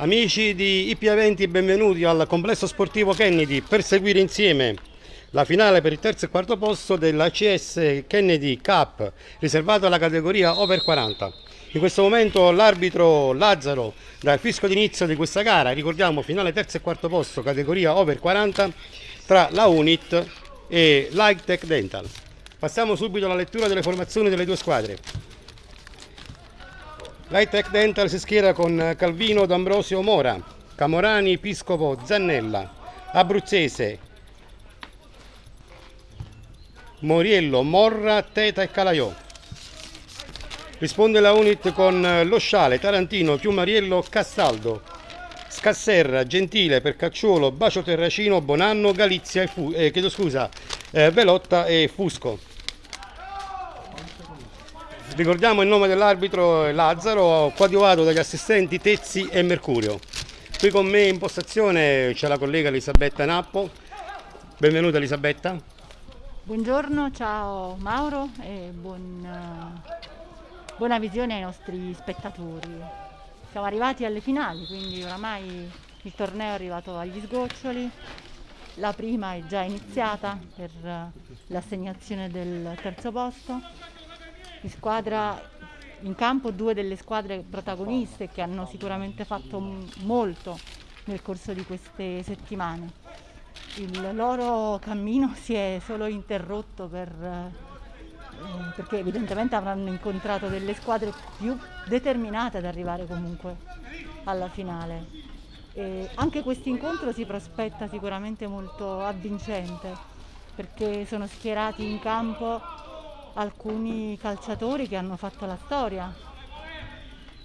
Amici di IP Eventi, benvenuti al complesso sportivo Kennedy per seguire insieme la finale per il terzo e quarto posto dell'ACS Kennedy Cup riservato alla categoria over 40. In questo momento l'arbitro Lazzaro dà il fisco d'inizio di questa gara, ricordiamo finale terzo e quarto posto categoria over 40 tra la Unit e Light Tech Dental. Passiamo subito alla lettura delle formazioni delle due squadre. L'Hightech Dental si schiera con Calvino D'Ambrosio Mora, Camorani Piscopo Zannella, Abruzzese Moriello Morra Teta e Calaiò. Risponde la Unit con Lo Sciale, Tarantino, Piumariello, Castaldo, Scasserra, Gentile, Percacciolo, Bacio Terracino, Bonanno, Galizia e Fu- eh, scusa, eh, Velotta e Fusco. Ricordiamo il nome dell'arbitro Lazzaro, coadiuvato dagli assistenti Tezzi e Mercurio. Qui con me in postazione c'è la collega Elisabetta Nappo. Benvenuta Elisabetta. Buongiorno, ciao Mauro e buon, buona visione ai nostri spettatori. Siamo arrivati alle finali, quindi oramai il torneo è arrivato agli sgoccioli. La prima è già iniziata per l'assegnazione del terzo posto in squadra in campo due delle squadre protagoniste che hanno sicuramente fatto molto nel corso di queste settimane. Il loro cammino si è solo interrotto per, eh, perché evidentemente avranno incontrato delle squadre più determinate ad arrivare comunque alla finale. E anche questo incontro si prospetta sicuramente molto avvincente perché sono schierati in campo alcuni calciatori che hanno fatto la storia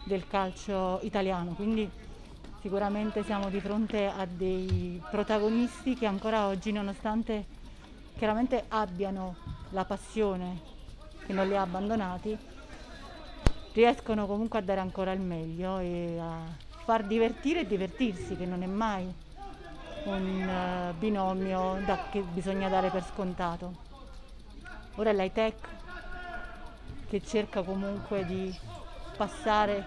del calcio italiano, quindi sicuramente siamo di fronte a dei protagonisti che ancora oggi, nonostante chiaramente abbiano la passione che non li ha abbandonati, riescono comunque a dare ancora il meglio e a far divertire e divertirsi, che non è mai un uh, binomio che bisogna dare per scontato. Ora l'high tech che cerca comunque di passare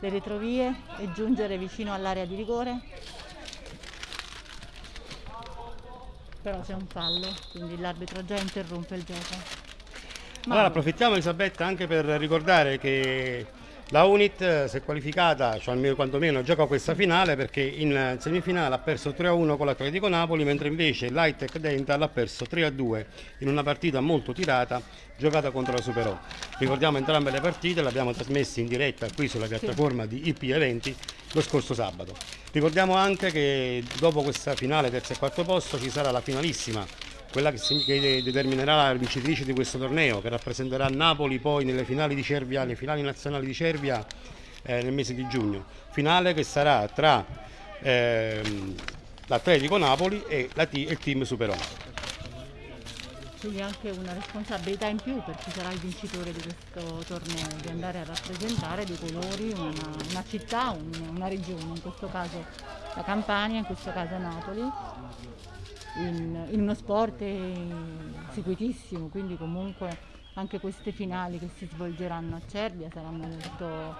le retrovie e giungere vicino all'area di rigore. Però c'è un fallo, quindi l'arbitro già interrompe il gioco. Ma allora approfittiamo Elisabetta anche per ricordare che la Unit eh, si è qualificata, cioè almeno quantomeno gioca questa finale perché in semifinale ha perso 3-1 con l'Atletico Napoli, mentre invece l'Hightech Dental ha perso 3-2 in una partita molto tirata giocata contro la Superò. Ricordiamo entrambe le partite, le abbiamo trasmesse in diretta qui sulla piattaforma di IP Eventi lo scorso sabato. Ricordiamo anche che dopo questa finale terzo e quarto posto ci sarà la finalissima quella che, determinerà la vincitrice di questo torneo, che rappresenterà Napoli poi nelle finali di Cervia, le finali nazionali di Cervia eh, nel mese di giugno. Finale che sarà tra ehm, l'Atletico Napoli e, la, il team Superò. Quindi anche una responsabilità in più per chi sarà il vincitore di questo torneo, di andare a rappresentare dei colori una, una città, un, una regione, in questo caso la Campania, in questo caso Napoli in, in uno sport seguitissimo, quindi comunque anche queste finali che si svolgeranno a Cervia saranno molto,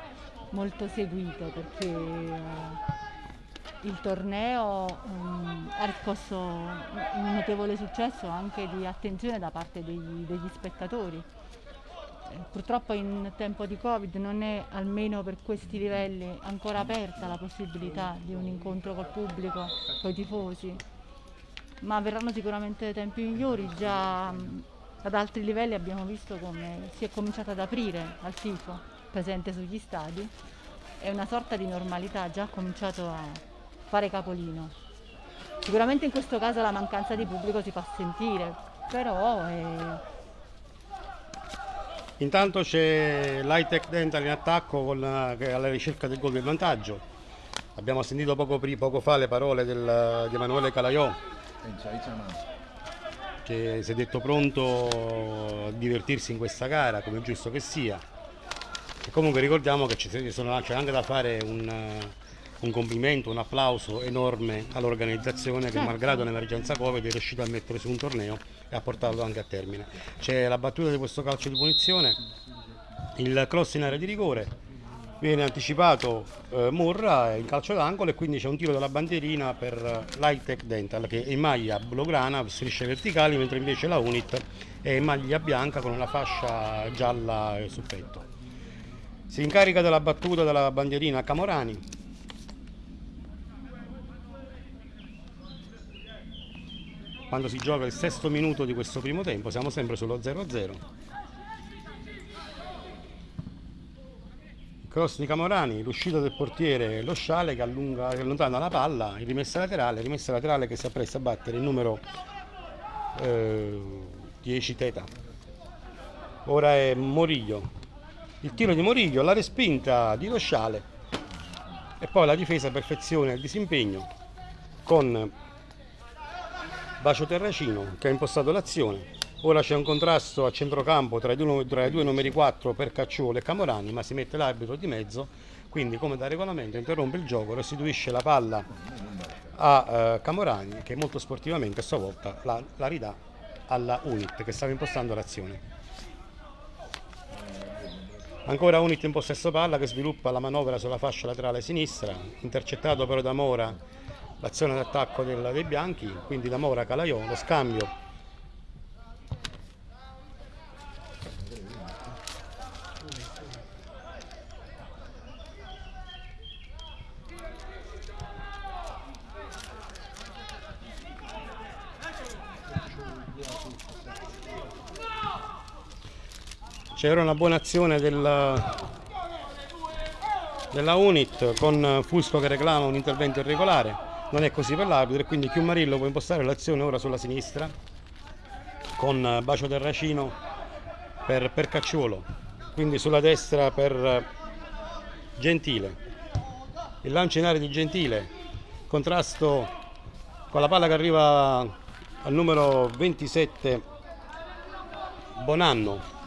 molto seguite perché il torneo um, ha riscosso un notevole successo anche di attenzione da parte degli, degli spettatori. Eh, purtroppo in tempo di Covid non è almeno per questi livelli ancora aperta la possibilità di un incontro col pubblico, con i tifosi ma verranno sicuramente tempi migliori, già ad altri livelli abbiamo visto come si è cominciato ad aprire al tifo presente sugli stadi e una sorta di normalità ha già cominciato a fare capolino. Sicuramente in questo caso la mancanza di pubblico si fa sentire, però è... Intanto c'è l'Hightech Dental in attacco con la, alla ricerca del gol del vantaggio. Abbiamo sentito poco, poco fa le parole del, di Emanuele Calaiò che si è detto pronto a divertirsi in questa gara come giusto che sia e comunque ricordiamo che c'è anche da fare un, un, complimento, un applauso enorme all'organizzazione che malgrado l'emergenza Covid è riuscita a mettere su un torneo e a portarlo anche a termine. C'è la battuta di questo calcio di punizione, il cross in area di rigore viene anticipato eh, Murra in calcio d'angolo e quindi c'è un tiro della bandierina per l'Hightech Dental che è in maglia blaugrana, strisce verticali, mentre invece la Unit è in maglia bianca con una fascia gialla sul petto. Si incarica della battuta della bandierina Camorani. Quando si gioca il sesto minuto di questo primo tempo, siamo sempre sullo 0-0. Cross di Camorani, l'uscita del portiere, lo sciale che, allunga, che allontana la palla, rimessa laterale, rimessa laterale che si appresta a battere il numero eh, 10 Teta. Ora è Moriglio, il tiro di Moriglio, la respinta di Lo Sciale e poi la difesa perfezione il disimpegno con Bacio Terracino che ha impostato l'azione Ora c'è un contrasto a centrocampo tra i, due, tra i due numeri 4 per Cacciolo e Camorani, ma si mette l'arbitro di mezzo, quindi come da regolamento interrompe il gioco, restituisce la palla a eh, Camorani che molto sportivamente a sua volta la, la ridà alla Unit che stava impostando l'azione. Ancora Unit in possesso palla che sviluppa la manovra sulla fascia laterale sinistra, intercettato però da Mora l'azione d'attacco dei bianchi, quindi da Mora Calaiò, lo scambio c'era una buona azione della, della Unit con Fusco che reclama un intervento irregolare. Non è così per l'arbitro e quindi Chiumarillo può impostare l'azione ora sulla sinistra con Bacio Terracino per, per Cacciolo quindi sulla destra per Gentile. Il lancio in area di Gentile. Contrasto con la palla che arriva al numero 27 Bonanno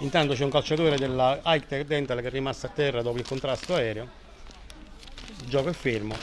Intanto c'è un calciatore della Hightech Dental che è rimasto a terra dopo il contrasto aereo. Il gioco è fermo.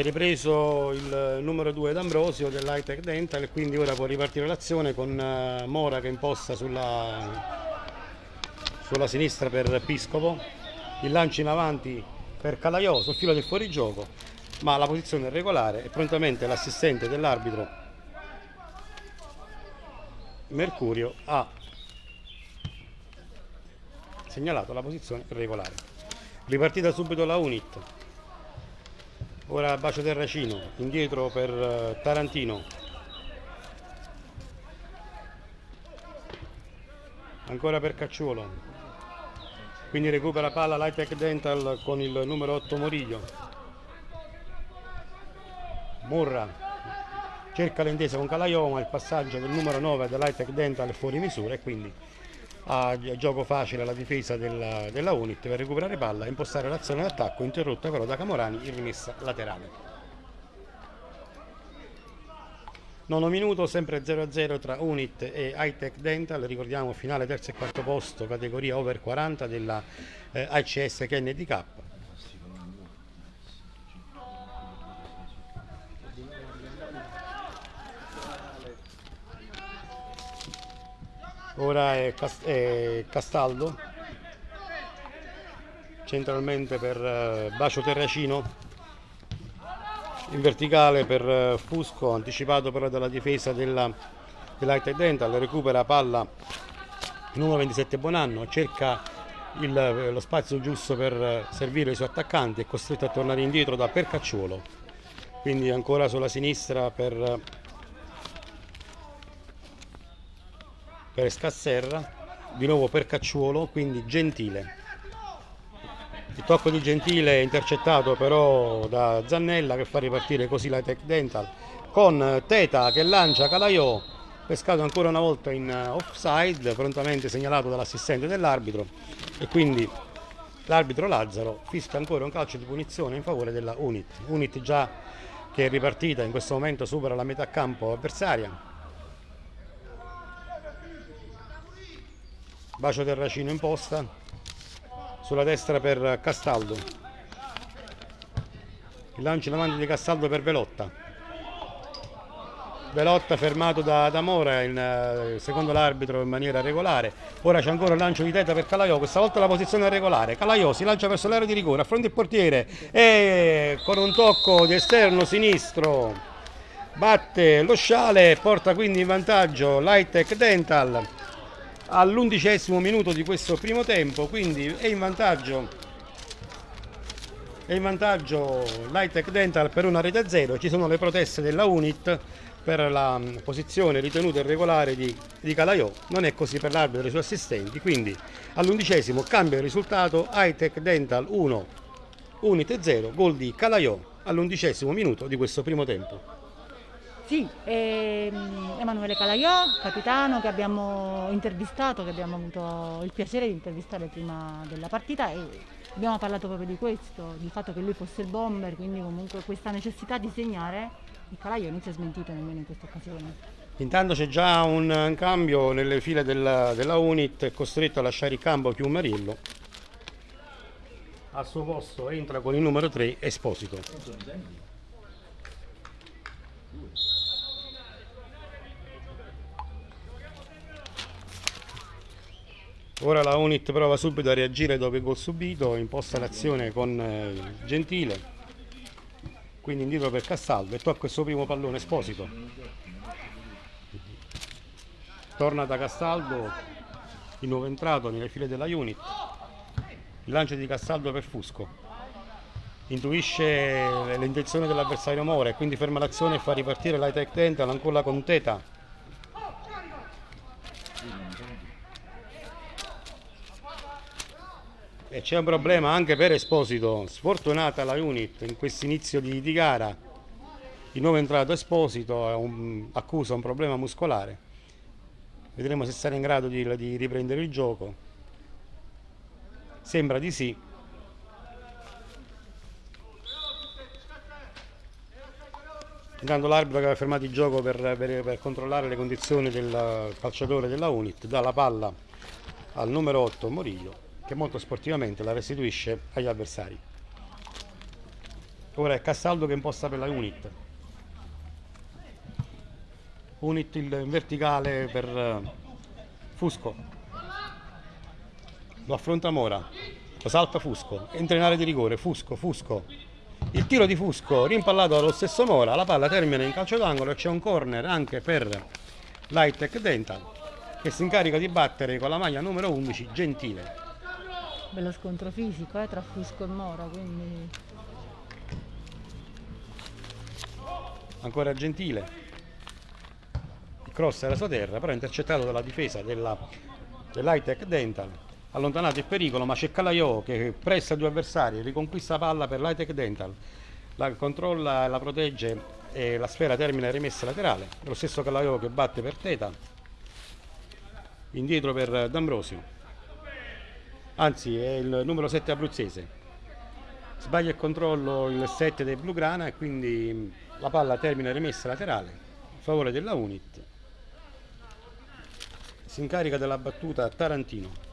È ripreso il numero 2 d'Ambrosio dell'Hightech Dental e quindi ora può ripartire l'azione con eh, Mora che imposta sulla, sulla sinistra per Piscopo. Il lancio in avanti per Calaiò sul filo del fuorigioco ma la posizione è regolare e prontamente l'assistente dell'arbitro Mercurio ha segnalato la posizione regolare. Ripartita subito la Unit ora Bacio Terracino indietro per eh, Tarantino. Ancora per Cacciuolo. Quindi recupera palla l'Hightech Dental con il numero 8 Moriglio. Murra. Cerca l'intesa con Calaioma il passaggio del numero 9 dell'Hightech Dental è fuori misura e quindi a gioco facile alla difesa della, della Unit per recuperare palla e impostare l'azione d'attacco interrotta però da Camorani in rimessa laterale. Nono minuto, sempre 0-0 tra Unit e Hightech Dental, ricordiamo finale terzo e quarto posto, categoria over 40 della eh, ACS ora è, Cast è Castaldo centralmente per uh, Bacio Terracino in verticale per uh, Fusco anticipato però dalla difesa della, dell'Hightech Dental recupera palla numero 27 Bonanno cerca il, eh, lo spazio giusto per servire i suoi attaccanti è costretto a tornare indietro da Percacciuolo. Quindi ancora sulla sinistra per per Scasserra, di nuovo per Cacciuolo, quindi Gentile. Il tocco di Gentile intercettato però da Zannella che fa ripartire così la Tech Dental con Teta che lancia Calaiò, pescato ancora una volta in offside, prontamente segnalato dall'assistente dell'arbitro e quindi l'arbitro Lazzaro fischia ancora un calcio di punizione in favore della Unit. Unit già che è ripartita in questo momento supera la metà campo avversaria. Bacio Terracino in posta sulla destra per Castaldo. Il lancio in avanti di Castaldo per Velotta. Velotta fermato da, da Mora, in, eh, secondo l'arbitro in maniera regolare. Ora c'è ancora il lancio di testa per Calaiò, questa volta la posizione è regolare. Calaiò si lancia verso l'area di rigore, affronta il portiere e con un tocco di esterno sinistro batte lo sciale, porta quindi in vantaggio l'Hightech Dental all'undicesimo minuto di questo primo tempo, quindi è in vantaggio è in vantaggio l'Hightech Dental per una rete a zero, ci sono le proteste della Unit per la mm, posizione ritenuta irregolare di, di Calaiò, non è così per l'arbitro e i suoi assistenti, quindi all'undicesimo cambia il risultato. Hightech Dental 1, Unite 0, gol di Calaiò all'undicesimo minuto di questo primo tempo. Sì, ehm, Emanuele Calaiò, capitano che abbiamo intervistato, che abbiamo avuto il piacere di intervistare prima della partita e abbiamo parlato proprio di questo, del fatto che lui fosse il bomber, quindi comunque questa necessità di segnare il Calaio non si è smentito nemmeno in questa occasione. Intanto c'è già un cambio nelle file della, della Unit, è costretto a lasciare il campo Chiumarillo. Al suo posto entra con il numero 3 Esposito. Ora la Unit prova subito a reagire dopo il gol subito, imposta l'azione con eh, Gentile. Quindi indietro per Castaldo e tocca questo primo pallone Esposito. Torna da Castaldo di nuovo entrato nelle file della unit. Il lancio di Castaldo per Fusco. Intuisce l'intenzione dell'avversario Mora e quindi ferma l'azione e fa ripartire l'Hightech Dental ancora con Teta E c'è un problema anche per Esposito, sfortunata la unit in questo inizio di, di, gara. Il nuovo entrato Esposito un, accusa un problema muscolare. Vedremo se sarà in grado di, di riprendere il gioco. Sembra di sì. Intanto l'arbitro che aveva fermato il gioco per, per, per, controllare le condizioni del calciatore della Unit dà la palla al numero 8 Moriglio che molto sportivamente la restituisce agli avversari. Ora è Castaldo che imposta per la Unit. Unit in verticale per eh, Fusco. Lo affronta Mora. Lo salta Fusco. Entra in area di rigore. Fusco, Fusco. Il tiro di Fusco rimpallato dallo stesso Mora. La palla termina in calcio d'angolo e c'è un corner anche per l'Hightech Dental che si incarica di battere con la maglia numero 11 Gentile bello scontro fisico eh, tra Fusco e Mora quindi ancora Gentile. Il cross era sua terra però intercettato dalla difesa della, dell'Hightech Dental. Allontanato il pericolo ma c'è Calaiò che pressa due avversari riconquista la palla per l'Hightech Dental. La controlla e la protegge e la sfera termina in rimessa laterale. Lo stesso Calaiò che batte per Teta indietro per D'Ambrosio anzi è il numero 7 abruzzese. Sbaglia il controllo il 7 dei Blugrana e quindi la palla termina rimessa laterale a favore della Unit. Si incarica della battuta Tarantino.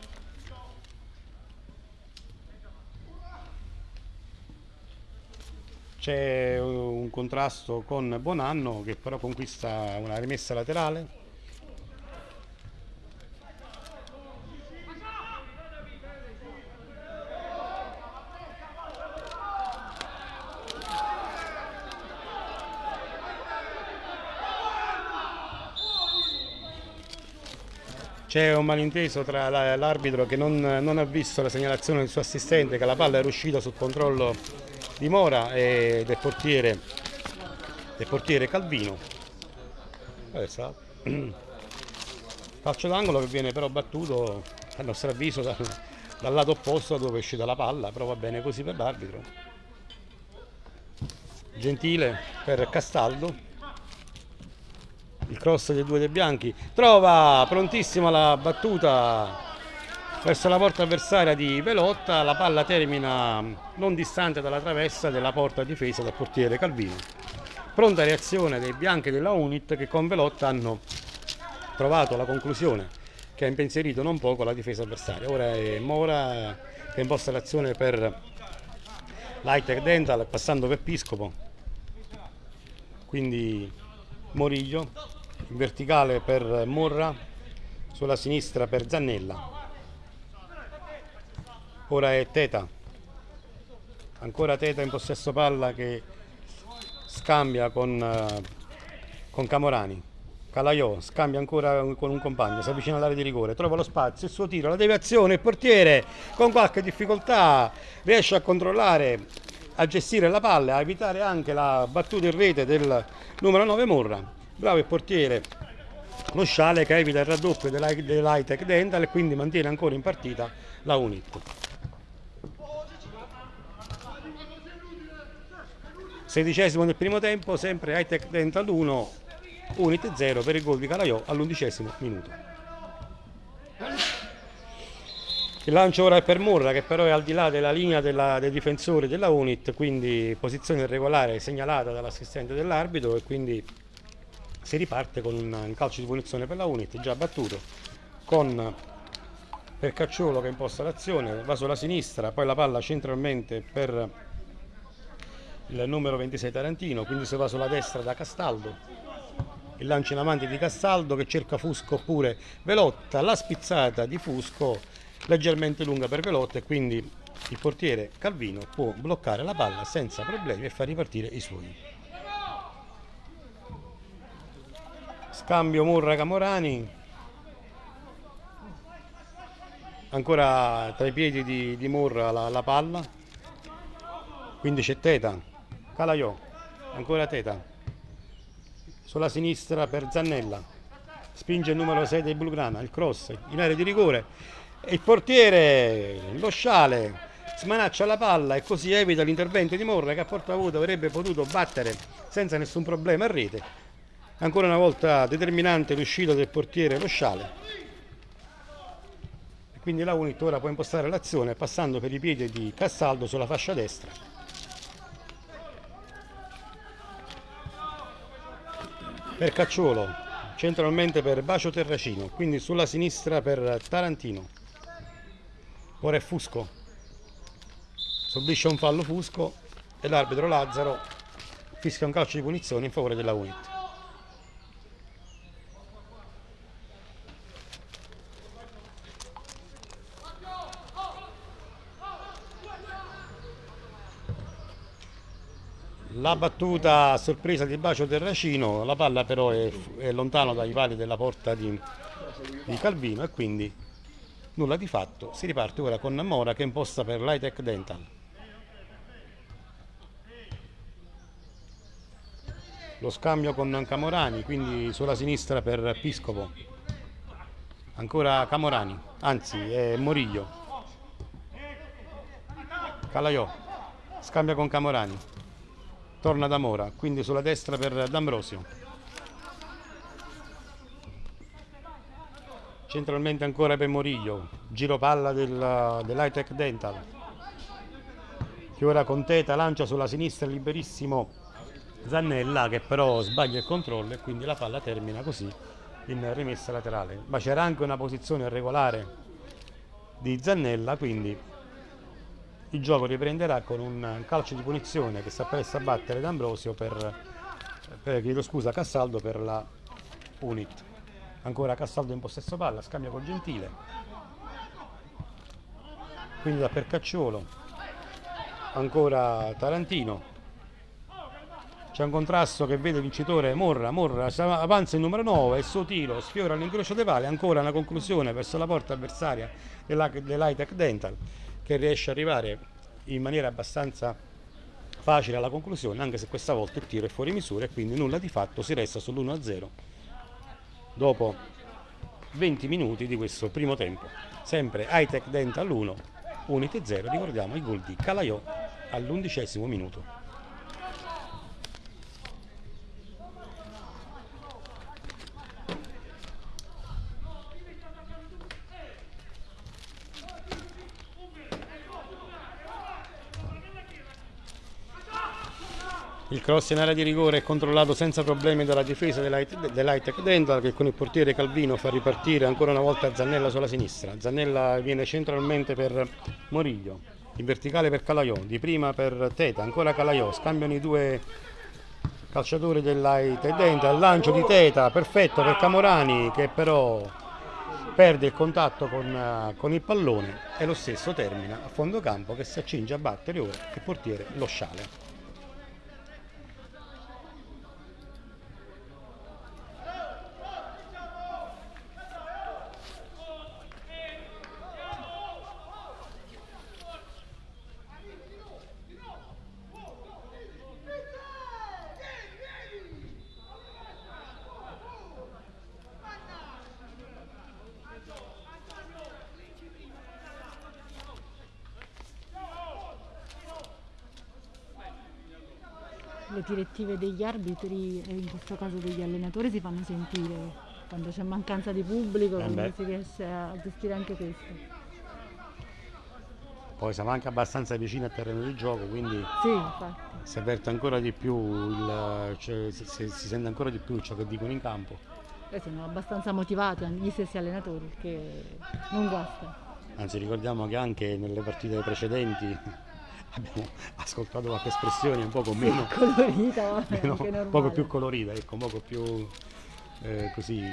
C'è un contrasto con Bonanno che però conquista una rimessa laterale C'è un malinteso tra l'arbitro che non, non, ha visto la segnalazione del suo assistente che la palla era uscita sul controllo di Mora e del portiere, del portiere Calvino. Adesso, calcio d'angolo che viene però battuto a nostro avviso dal, dal lato opposto dove è uscita la palla, però va bene così per l'arbitro. Gentile per Castaldo il cross dei due dei bianchi trova prontissima la battuta verso la porta avversaria di Velotta, la palla termina non distante dalla traversa della porta difesa dal portiere Calvino. Pronta reazione dei bianchi della Unit che con Velotta hanno trovato la conclusione che ha impensierito non poco la difesa avversaria. Ora è Mora che imposta l'azione per l'Hightech Dental passando per Piscopo, quindi Moriglio, in verticale per Morra, sulla sinistra per Zannella. Ora è Teta, ancora Teta in possesso palla che scambia con, eh, con Camorani. Calaiò scambia ancora con un compagno, si avvicina all'area di rigore, trova lo spazio, il suo tiro, la deviazione, il portiere con qualche difficoltà riesce a controllare, a gestire la palla, a evitare anche la battuta in rete del numero 9 Morra. Bravo il portiere, lo Sciale che evita il raddoppio dell'Hightech Dental e quindi mantiene ancora in partita la Unit. Sedicesimo del primo tempo, sempre Hightech Dental 1, Unit 0 per il gol di Calaiò all'undicesimo minuto. Il lancio ora è per Murra che però è al di là della linea della, dei difensori della Unit, quindi posizione irregolare segnalata dall'assistente dell'arbitro e quindi si riparte con un calcio di punizione per la Unit già battuto con Percacciolo che imposta l'azione, va sulla sinistra, poi la palla centralmente per il numero 26 Tarantino, quindi si va sulla destra da Castaldo il lancio in avanti di Castaldo che cerca Fusco oppure Velotta, la spizzata di Fusco leggermente lunga per Velotta e quindi il portiere Calvino può bloccare la palla senza problemi e far ripartire i suoi. Scambio Murra Camorani, ancora tra i piedi di, di Murra la, la palla, quindi c'è Teta, Calaiò, ancora Teta, sulla sinistra per Zannella. Spinge il numero 6 del Bulgrana il cross in area di rigore. E il portiere lo sciale smanaccia la palla e così evita l'intervento di Morra che a porta avuta avrebbe potuto battere senza nessun problema a rete ancora una volta determinante l'uscita del portiere lo sciale quindi la Unit ora può impostare l'azione passando per i piedi di Castaldo sulla fascia destra per Cacciolo, centralmente per Bacio Terracino, quindi sulla sinistra per Tarantino. Ora è Fusco, subisce un fallo Fusco e l'arbitro Lazzaro fischia un calcio di punizione in favore della UNIT. La battuta a sorpresa di Bacio Terracino, la palla però è, è lontano dai pali della porta di, di, Calvino e quindi nulla di fatto. Si riparte ora con Mora che imposta per l'Hightech Dental. Lo scambio con Camorani, quindi sulla sinistra per Piscopo. Ancora Camorani, anzi è Moriglio. Calaiò, scambia con Camorani torna da Mora, quindi sulla destra per D'Ambrosio. Centralmente ancora per Moriglio, giro palla del, dell'Hightech Dental. Che ora con Teta lancia sulla sinistra liberissimo Zannella che però sbaglia il controllo e quindi la palla termina così in rimessa laterale. Ma c'era anche una posizione regolare di Zannella, quindi il gioco riprenderà con un calcio di punizione che sta presto a battere D'Ambrosio per, per chiedo scusa, Cassaldo per la Unit. Ancora Cassaldo in possesso palla, scambia con Gentile. Quindi da Percacciolo. Ancora Tarantino. C'è un contrasto che vede vincitore Morra, Morra avanza il numero 9, il suo tiro sfiora l'incrocio dei pali, ancora una conclusione verso la porta avversaria dell'Hightech Dental che riesce ad arrivare in maniera abbastanza facile alla conclusione, anche se questa volta il tiro è fuori misura e quindi nulla di fatto, si resta sull'1-0 dopo 20 minuti di questo primo tempo. Sempre Hightech Dental 1, Unity 0, ricordiamo il gol di Calaiò all'undicesimo minuto. Il cross in area di rigore è controllato senza problemi dalla difesa dell'Hightech Dental che con il portiere Calvino fa ripartire ancora una volta Zannella sulla sinistra. Zannella viene centralmente per Moriglio, in verticale per Calaiò, di prima per Teta, ancora Calaiò, scambiano i due calciatori dell'Hightech Dental, lancio di Teta, perfetto per Camorani che però perde il contatto con, con, il pallone e lo stesso termina a fondo campo che si accinge a battere ora il portiere Lo Sciale. Direttive degli arbitri e in questo caso degli allenatori si fanno sentire quando c'è mancanza di pubblico, Eh quindi beh. si riesce a gestire anche questo. Poi siamo anche abbastanza vicini al terreno di gioco, quindi Sì, si avverte ancora di più, il, cioè, si, si- si sente ancora di più ciò che dicono in campo. E sono abbastanza motivati gli stessi allenatori, perché non guasta. Anzi ricordiamo che anche nelle partite precedenti abbiamo ascoltato qualche espressione un poco meno, Colorita, meno- poco più colorita, ecco, un poco più eh, così,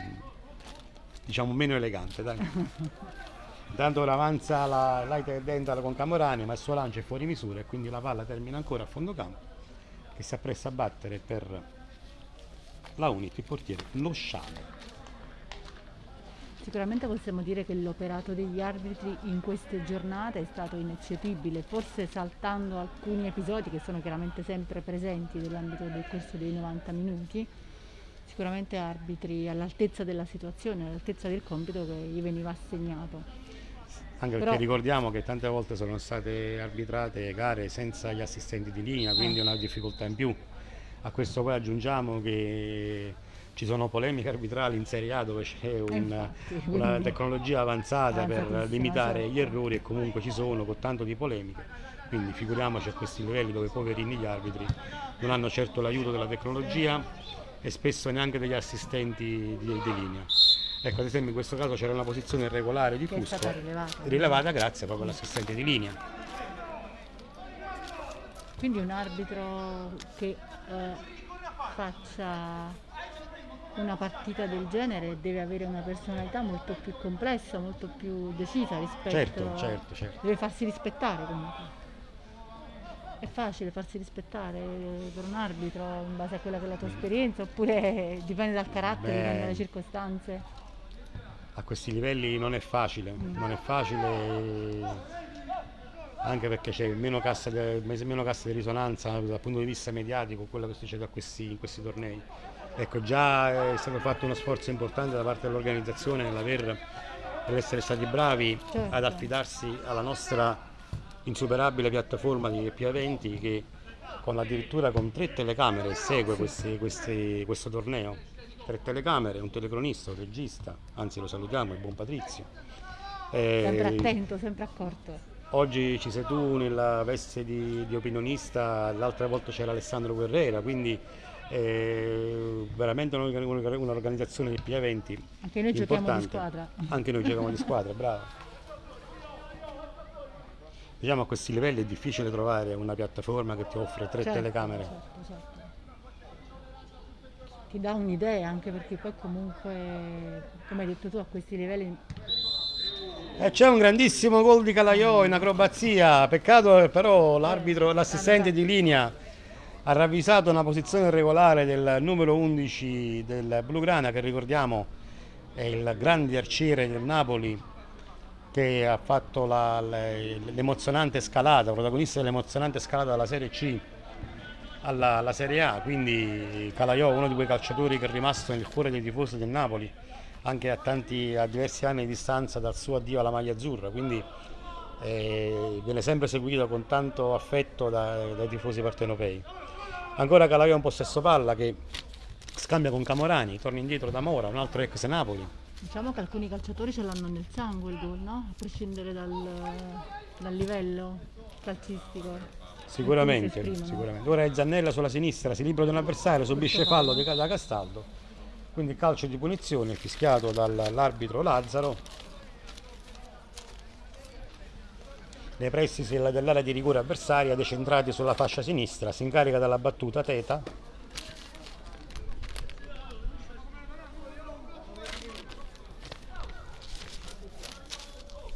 diciamo meno elegante. Dai. Intanto ora avanza la Light Dental con Camorani, ma il suo lancio è fuori misura e quindi la palla termina ancora a fondo campo che si appresta a battere per la Unit, il portiere Lo Sciale. Sicuramente possiamo dire che l'operato degli arbitri in queste giornate è stato ineccepibile, forse saltando alcuni episodi che sono chiaramente sempre presenti nell'ambito del corso dei 90 minuti, sicuramente arbitri all'altezza della situazione, all'altezza del compito che gli veniva assegnato. Anche perché Però- ricordiamo che tante volte sono state arbitrate gare senza gli assistenti di linea, quindi una difficoltà in più. A questo poi aggiungiamo che ci sono polemiche arbitrali in Serie A dove c'è un- infatti, una tecnologia avanzata per Avanzatissima, limitare gli errori e comunque ci sono con tanto di polemiche. Quindi figuriamoci a questi livelli dove poverini gli arbitri non hanno certo l'aiuto della tecnologia e spesso neanche degli assistenti di, di linea. Ecco, ad esempio in questo caso c'era una posizione irregolare di Fusco, rilevata. rilevata grazie proprio all'assistente di linea. Quindi un arbitro che eh, faccia una partita del genere deve avere una personalità molto più complessa, molto più decisa rispetto Certo, certo, certo. Deve farsi rispettare comunque. È facile farsi rispettare per un arbitro in base a quella che è la tua esperienza oppure dipende dal carattere, Beh. dipende dalle circostanze. A questi livelli non è facile, non è facile anche perché c'è meno cassa, di, meno cassa di risonanza dal punto di vista mediatico quello che succede a questi, in questi tornei. Ecco, già è stato fatto uno sforzo importante da parte dell'organizzazione nell'aver, nell'essere stati bravi Certo. ad affidarsi alla nostra insuperabile piattaforma di P20 che con addirittura con tre telecamere segue questi- questi- questo torneo. Tre telecamere, un telecronista, un regista, anzi lo salutiamo, il buon Patrizio. Eh, Sempre attento, sempre accorto. Oggi ci sei tu nella veste di, di opinionista, l'altra volta c'era Alessandro Guerrera, quindi eh, veramente un'orga- un'orga- un'organizzazione di P20 Anche noi giochiamo di importante. squadra. Anche noi giochiamo di squadra, bravo. Diciamo a questi livelli è difficile trovare una piattaforma che ti offre tre Certo, telecamere. certo, certo. Ti dà un'idea anche perché poi comunque, come hai detto tu, a questi livelli E c'è un grandissimo gol di Calaiò in acrobazia, peccato che però l'arbitro, l'assistente di linea ha ravvisato una posizione regolare del numero 11 del Blugrana che ricordiamo è il grande arciere del Napoli che ha fatto l'emozionante scalata, protagonista dell'emozionante scalata dalla Serie C alla, alla Serie A, quindi Calaiò uno di quei calciatori che è rimasto nel cuore dei tifosi del Napoli anche a, tanti, a diversi anni di distanza dal suo addio alla maglia azzurra, quindi eh, viene sempre seguito con tanto affetto da- dai tifosi partenopei. Ancora Calaiò in possesso palla che scambia con Camorani, torna indietro da Mora, un altro ex Napoli. diciamo che alcuni calciatori ce l'hanno nel sangue il gol, no? A prescindere dal, dal livello calcistico. Sicuramente, sicuramente. Ora è Zannella sulla sinistra, si libera di un avversario, subisce fallo di- da Castaldo, quindi calcio di punizione fischiato dall'arbitro Lazzaro. Nei pressi dell'area di rigore avversaria, decentrati sulla fascia sinistra, si incarica dalla battuta Teta.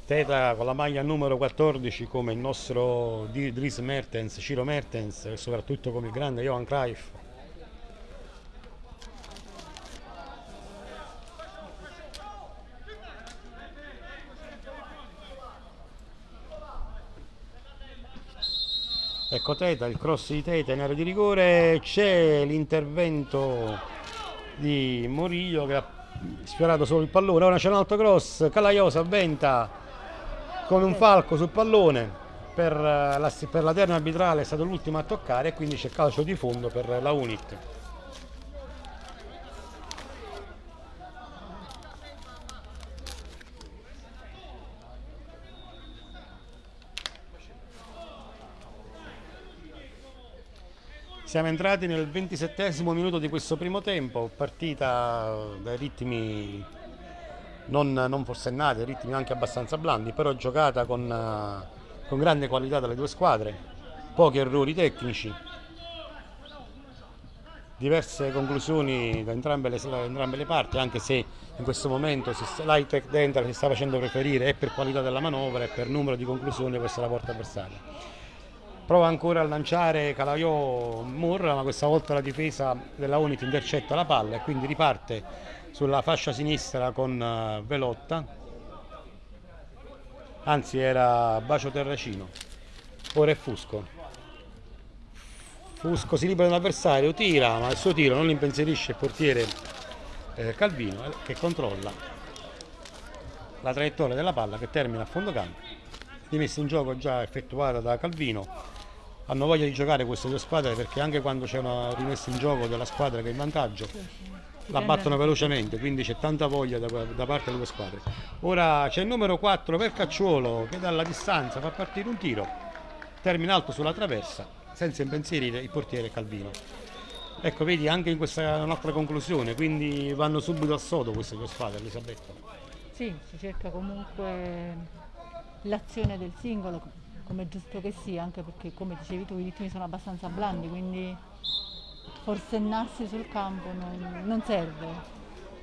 Teta con la maglia numero 14 come il nostro Dries Mertens, Ciro Mertens e soprattutto come il grande Johan Cruyff. Ecco Teta, il cross di Teta in area di rigore, c'è l'intervento di Moriglio che ha sfiorato solo il pallone, ora c'è un altro cross, Calaiosa avventa con un falco sul pallone per eh, la, per la terna arbitrale è stato l'ultimo a toccare e quindi c'è calcio di fondo per la Unit. Siamo entrati nel 27 minuto di questo primo tempo, partita dai ritmi non, non forsennati, ritmi anche abbastanza blandi, però giocata con, con grande qualità dalle due squadre, pochi errori tecnici, diverse conclusioni da entrambe le, da entrambe le parti, anche se in questo momento l'Hightech Dental si sta facendo preferire e per qualità della manovra e per numero di conclusioni verso la porta avversaria. Prova ancora a lanciare Calaiò Murra, ma questa volta la difesa della Unit intercetta la palla e quindi riparte sulla fascia sinistra con eh, Velotta. Anzi era Bacio Terracino. Ora è Fusco. Fusco si libera dall'avversario, tira, ma il suo tiro non impensierisce il portiere eh, Calvino eh, che controlla la traiettoria della palla che termina a fondo campo. Rimessa in gioco già effettuata da Calvino. Hanno voglia di giocare queste due squadre perché anche quando c'è una rimessa in gioco della squadra che è in vantaggio la battono velocemente, quindi c'è tanta voglia da, da parte delle due squadre. Ora c'è il numero 4 per Cacciuolo che dalla distanza fa partire un tiro, termina alto sulla traversa, senza impensierire il portiere Calvino. Ecco, vedi anche in questa è un'altra conclusione, quindi vanno subito a sodo queste due squadre, Elisabetta. Sì, si cerca comunque l'azione del singolo, come è giusto che sia, anche perché come dicevi tu i ritmi sono abbastanza blandi, quindi forsennarsi sul campo non, non serve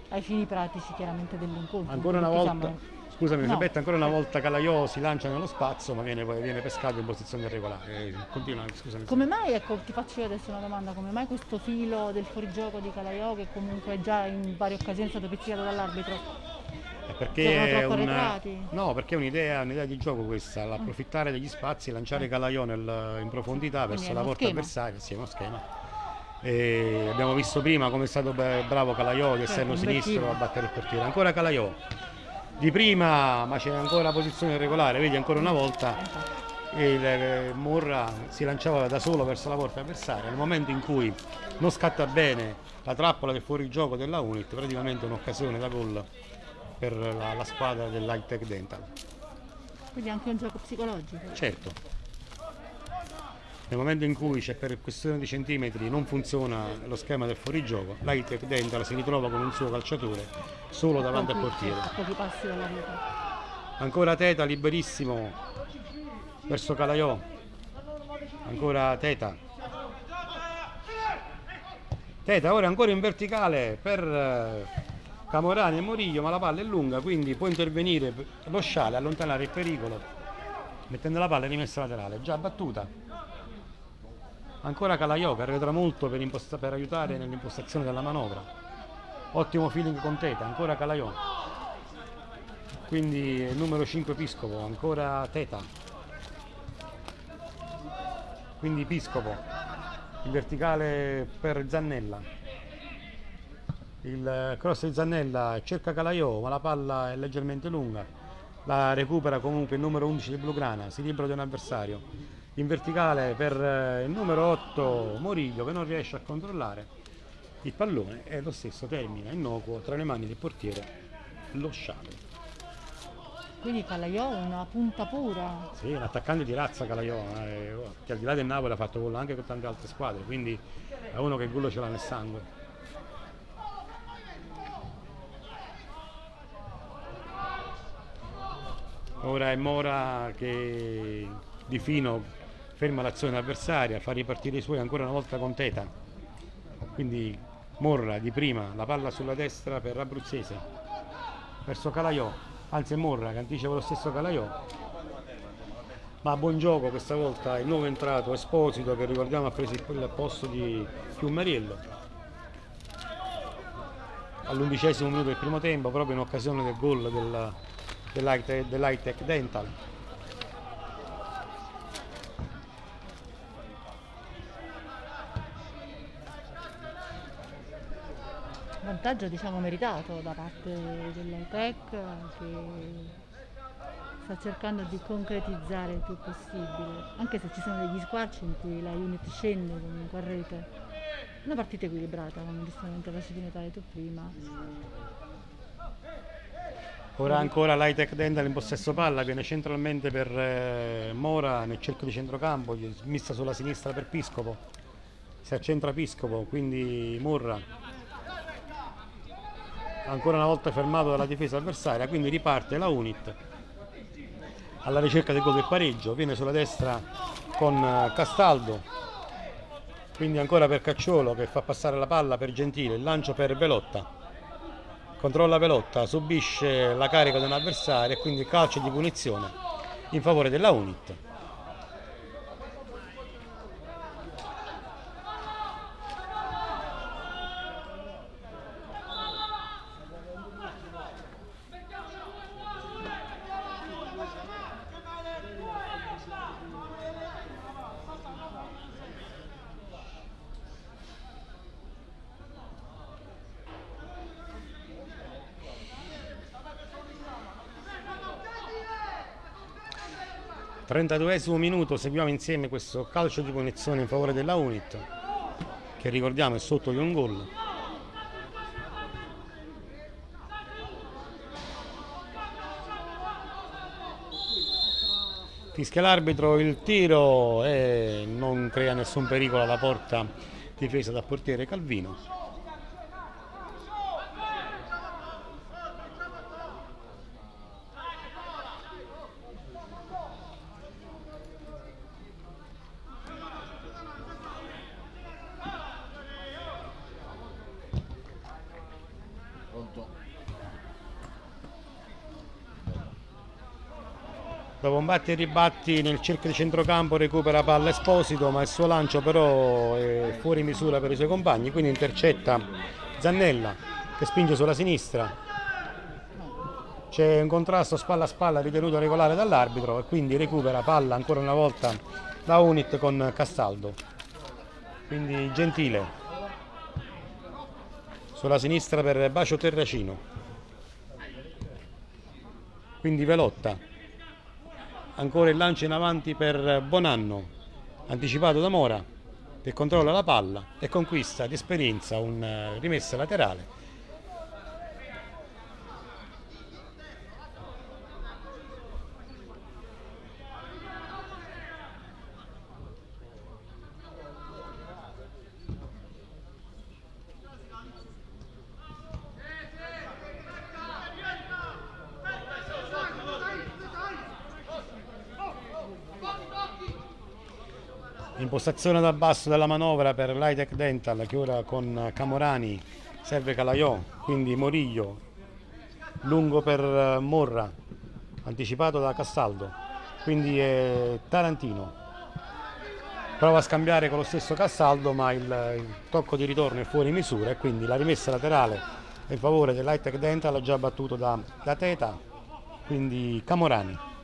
ai fini pratici chiaramente dell'incontro. Ancora una volta, siamo- scusami No. Elisabetta, ancora una volta Calaiò si lancia nello spazio ma viene, viene pescato in posizione irregolare. Eh, Continua, scusami. Come mai, ecco, ti faccio io adesso una domanda, come mai questo filo del fuorigioco di Calaiò che comunque già in varie occasioni è stato pizzicato dall'arbitro? Perché è troppo un- arretrati? no, perché è un'idea, un'idea di gioco questa, l'approfittare degli spazi, lanciare Calaiò nel- in profondità verso la porta avversaria, sì, è uno schema. E abbiamo visto prima come è stato bravo Calaiò di esterno sinistro a battere il portiere. Ancora Calaiò. Di prima, ma c'è ancora posizione irregolare, vedi ancora una volta il eh, Murra si lanciava da solo verso la porta avversaria. Nel momento in cui non scatta bene la trappola del fuorigioco della Unit, praticamente un'occasione da gol per la, la squadra dell'High Tech Dental. Quindi anche un gioco psicologico. Certo. Nel momento in cui c'è per questione di centimetri non funziona lo schema del fuorigioco, l'High Tech Dental si ritrova con un suo calciatore solo davanti al portiere. A pochi passi dalla rete. Ancora Teta liberissimo verso Calaiò. Ancora Teta. Teta ora ancora in verticale per eh, Camorani e Moriglio, ma la palla è lunga, quindi può intervenire lo sciale, allontanare il pericolo, mettendo la palla in rimessa laterale, già battuta. Ancora Calaiò che arretra molto per, per aiutare nell'impostazione della manovra. Ottimo feeling con Teta, ancora Calaiò. Quindi il numero 5 Piscopo, ancora Teta. Quindi Piscopo, il verticale per Zannella. Il cross di Zannella cerca Calaiò, ma la palla è leggermente lunga. La recupera comunque il numero 11 di Blugrana, si libera di un avversario. In verticale per eh, il numero 8 Moriglio che non riesce a controllare il pallone e lo stesso termina innocuo tra le mani del portiere lo sciame. Quindi Calaiò è una punta pura. Sì, un attaccante di razza Calaiò, eh, che al di là del Napoli ha fatto gol anche con tante altre squadre, quindi è uno che il gol ce l'ha nel sangue. Ora è Mora che di fino ferma l'azione avversaria, fa ripartire i suoi ancora una volta con Teta. Quindi Morra di prima, la palla sulla destra per Abruzzese, verso Calaiò, anzi è Morra che anticipa lo stesso Calaiò. Ma buon gioco questa volta il nuovo entrato Esposito che ricordiamo ha preso il posto di Fiumariello. All'undicesimo minuto del primo tempo, proprio in occasione del gol del, dell'Hightech Dental. vantaggio diciamo meritato da parte dell'Autec che sta cercando di concretizzare il più possibile, anche se ci sono degli squarci in cui la unit scende comunque a rete. Una partita equilibrata, come giustamente facevi notare tu prima. Ora ancora l'Hightech Dental in possesso palla, viene centralmente per eh, Mora nel cerchio di centrocampo, messa sulla sinistra per Piscopo. Si accentra Piscopo, quindi Murra. Ancora una volta fermato dalla difesa avversaria, quindi riparte la Unit alla ricerca del gol del pareggio, viene sulla destra con eh, Castaldo, quindi ancora per Cacciolo che fa passare la palla per Gentile, il lancio per Velotta, controlla Velotta, subisce la carica di un avversario e quindi calcio di punizione in favore della Unit. 32esimo minuto seguiamo insieme questo calcio di punizione in favore della Unit che ricordiamo è sotto di un gol. Fischia l'arbitro il tiro e non crea nessun pericolo alla porta difesa dal portiere Calvino Dopo un batti e ribatti nel cerchio di centrocampo recupera palla Esposito ma il suo lancio però è fuori misura per i suoi compagni quindi intercetta Zannella che spinge sulla sinistra. C'è un contrasto spalla a spalla ritenuto regolare dall'arbitro e quindi recupera palla ancora una volta la Unit con Castaldo. Quindi Gentile. Sulla sinistra per Bacio Terracino. Quindi Velotta ancora il lancio in avanti per Bonanno anticipato da Mora che controlla la palla e conquista di esperienza un eh, rimessa laterale Impostazione dal basso della manovra per l'Hightech Dental che ora con Camorani serve Calaiò, quindi Moriglio, lungo per eh, Morra, anticipato da Castaldo, quindi è Tarantino. Prova a scambiare con lo stesso Castaldo ma il, il tocco di ritorno è fuori misura e quindi la rimessa laterale in favore dell'Hightech Dental già battuto da, da Teta, quindi Camorani.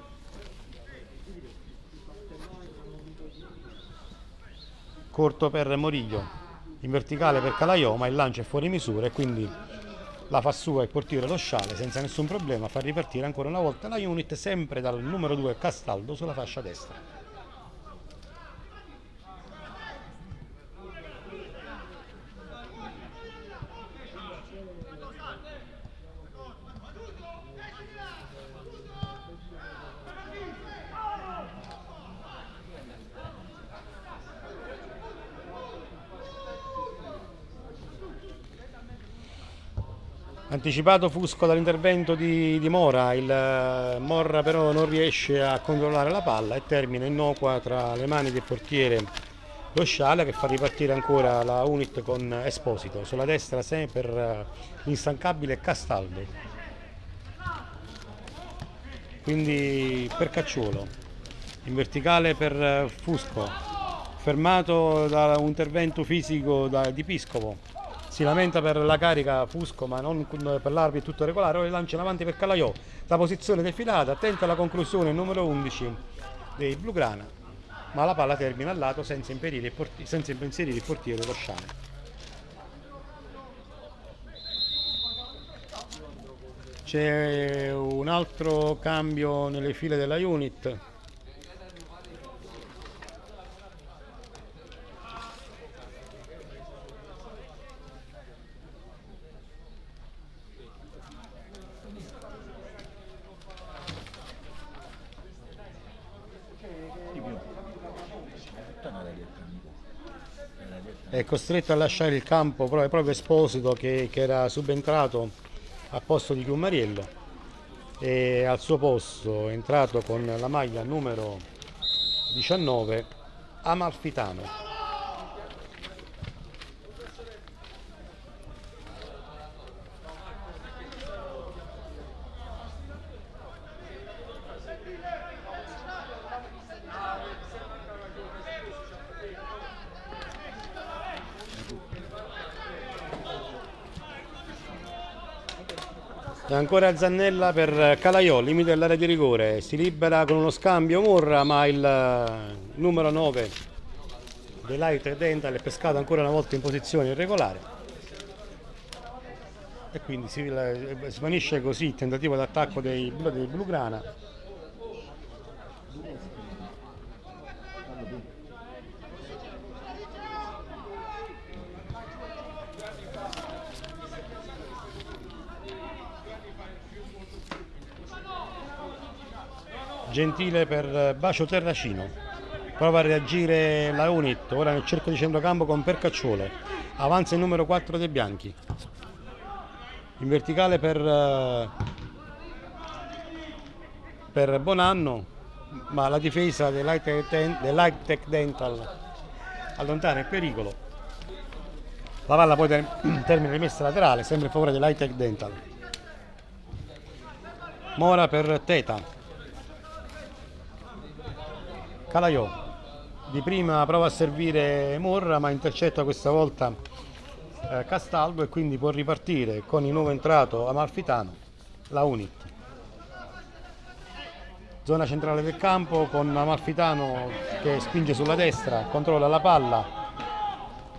Corto per Moriglio in verticale per Calaiò ma il lancio è fuori misura e quindi la fa sua il portiere lo sciale senza nessun problema fa ripartire ancora una volta la unit sempre dal numero 2 Castaldo sulla fascia destra Anticipato Fusco dall'intervento di, di Mora, il eh, Morra però non riesce a controllare la palla e termina innocua tra le mani del portiere lo Sciala che fa ripartire ancora la Unit con Esposito, sulla destra sempre per eh, l'instancabile Castaldo. Quindi per Cacciuolo, in verticale per eh, Fusco, fermato da un intervento fisico da, di Piscopo. Si lamenta per la carica Fusco ma non per l'arbitro tutto regolare, ora lancia in avanti per Calaiò, la posizione defilata, attenta alla conclusione numero 11 dei Blugrana, ma la palla termina al lato senza il, senza impensierire il portiere Rosciano. C'è un altro cambio nelle file della unit. Costretto a lasciare il campo proprio, proprio Esposito che, che era subentrato a posto di Chiumariello e al suo posto è entrato con la maglia numero 19 Amalfitano. Ancora Zannella per Calaiò, limite dell'area di rigore, si libera con uno scambio Murra ma il eh, numero 9 dell'Aite Dental è pescato ancora una volta in posizione irregolare. E quindi si svanisce così il tentativo d'attacco dei, dei Blugrana Gentile per Bacio Terracino. Prova a reagire la Unit, ora nel cerco di centrocampo con Percacciole. Avanza il numero 4 dei Bianchi. In verticale per, eh, per Bonanno, ma la difesa dell'Hightech Dental allontana il pericolo. La palla poi termina rimessa laterale, sempre in favore dell'Hightech Dental. Mora per Teta. Calaiò di prima prova a servire Morra ma intercetta questa volta eh, Castaldo e quindi può ripartire con il nuovo entrato Amalfitano la Unit. Zona centrale del campo con Amalfitano che spinge sulla destra controlla la palla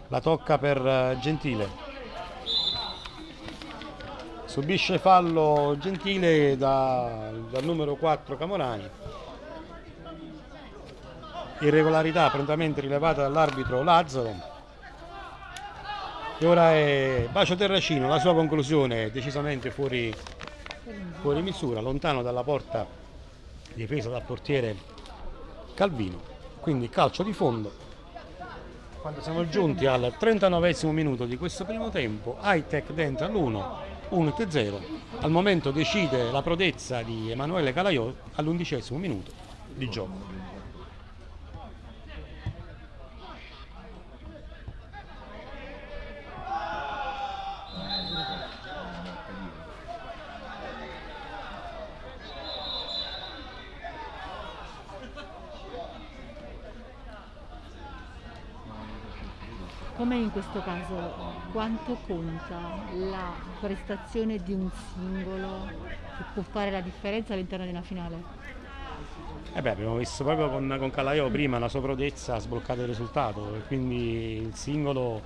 la tocca per eh, Gentile. Subisce fallo Gentile da, dal numero 4 Camorani irregolarità prontamente rilevata dall'arbitro Lazzaro e ora è Bacio Terracino, la sua conclusione è decisamente fuori, fuori misura, lontano dalla porta difesa dal portiere Calvino, quindi calcio di fondo. Quando siamo giunti al 39 minuto di questo primo tempo, Hightech dentro all'1, 1-0. Al momento decide la prodezza di Emanuele Calaiò all'undicesimo minuto di gioco. Come in questo caso, quanto conta la prestazione di un singolo che può fare la differenza all'interno di una finale? Eh beh, abbiamo visto proprio con, con Calaio prima la sua prodezza ha sbloccato il risultato, quindi il singolo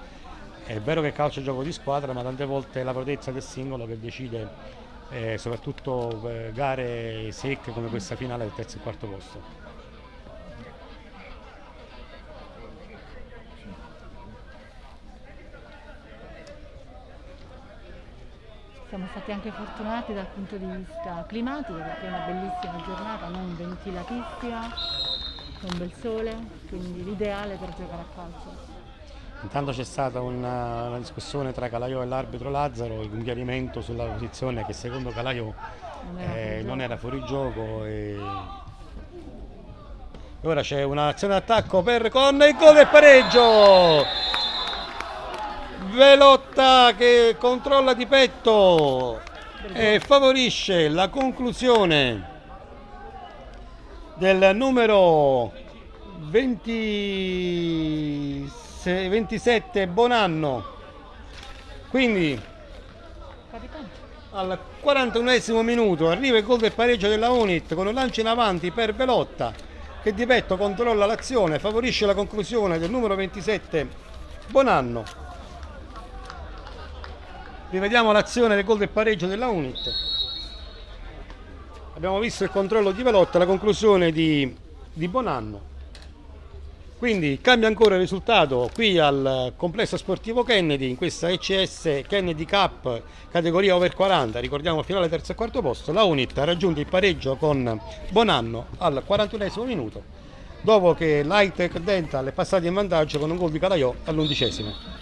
è vero che calcio è gioco di squadra, ma tante volte è la prodezza del singolo che decide eh, soprattutto eh, gare secche come questa finale del terzo e quarto posto. Siamo stati anche fortunati dal punto di vista climatico perché è una bellissima giornata, non ventilatissima, con bel sole, quindi l'ideale per giocare a calcio. Intanto c'è stata una, una discussione tra Calaiò e l'arbitro Lazzaro, un chiarimento sulla posizione che secondo Calaiò Non era eh, fuori non gioco. era fuori gioco e ora c'è un'azione d'attacco per con il gol del pareggio Velotta che controlla di petto e favorisce la conclusione del numero 20 se- 27 Bonanno quindi al 41 minuto arriva il gol del pareggio della Unit con un lancio in avanti per Velotta che di petto controlla l'azione, favorisce la conclusione del numero 27 Bonanno. Rivediamo l'azione del gol del pareggio della Unit. Abbiamo visto il controllo di Velotta, la conclusione di, di Bonanno. Quindi cambia ancora il risultato qui al complesso sportivo Kennedy in questa ECS Kennedy Cup categoria over 40, ricordiamo finale terzo e quarto posto, la Unit ha raggiunto il pareggio con Bonanno al 41 minuto, dopo che l'Hightech Dental è passato in vantaggio con un gol di Calaiò all'undicesimo.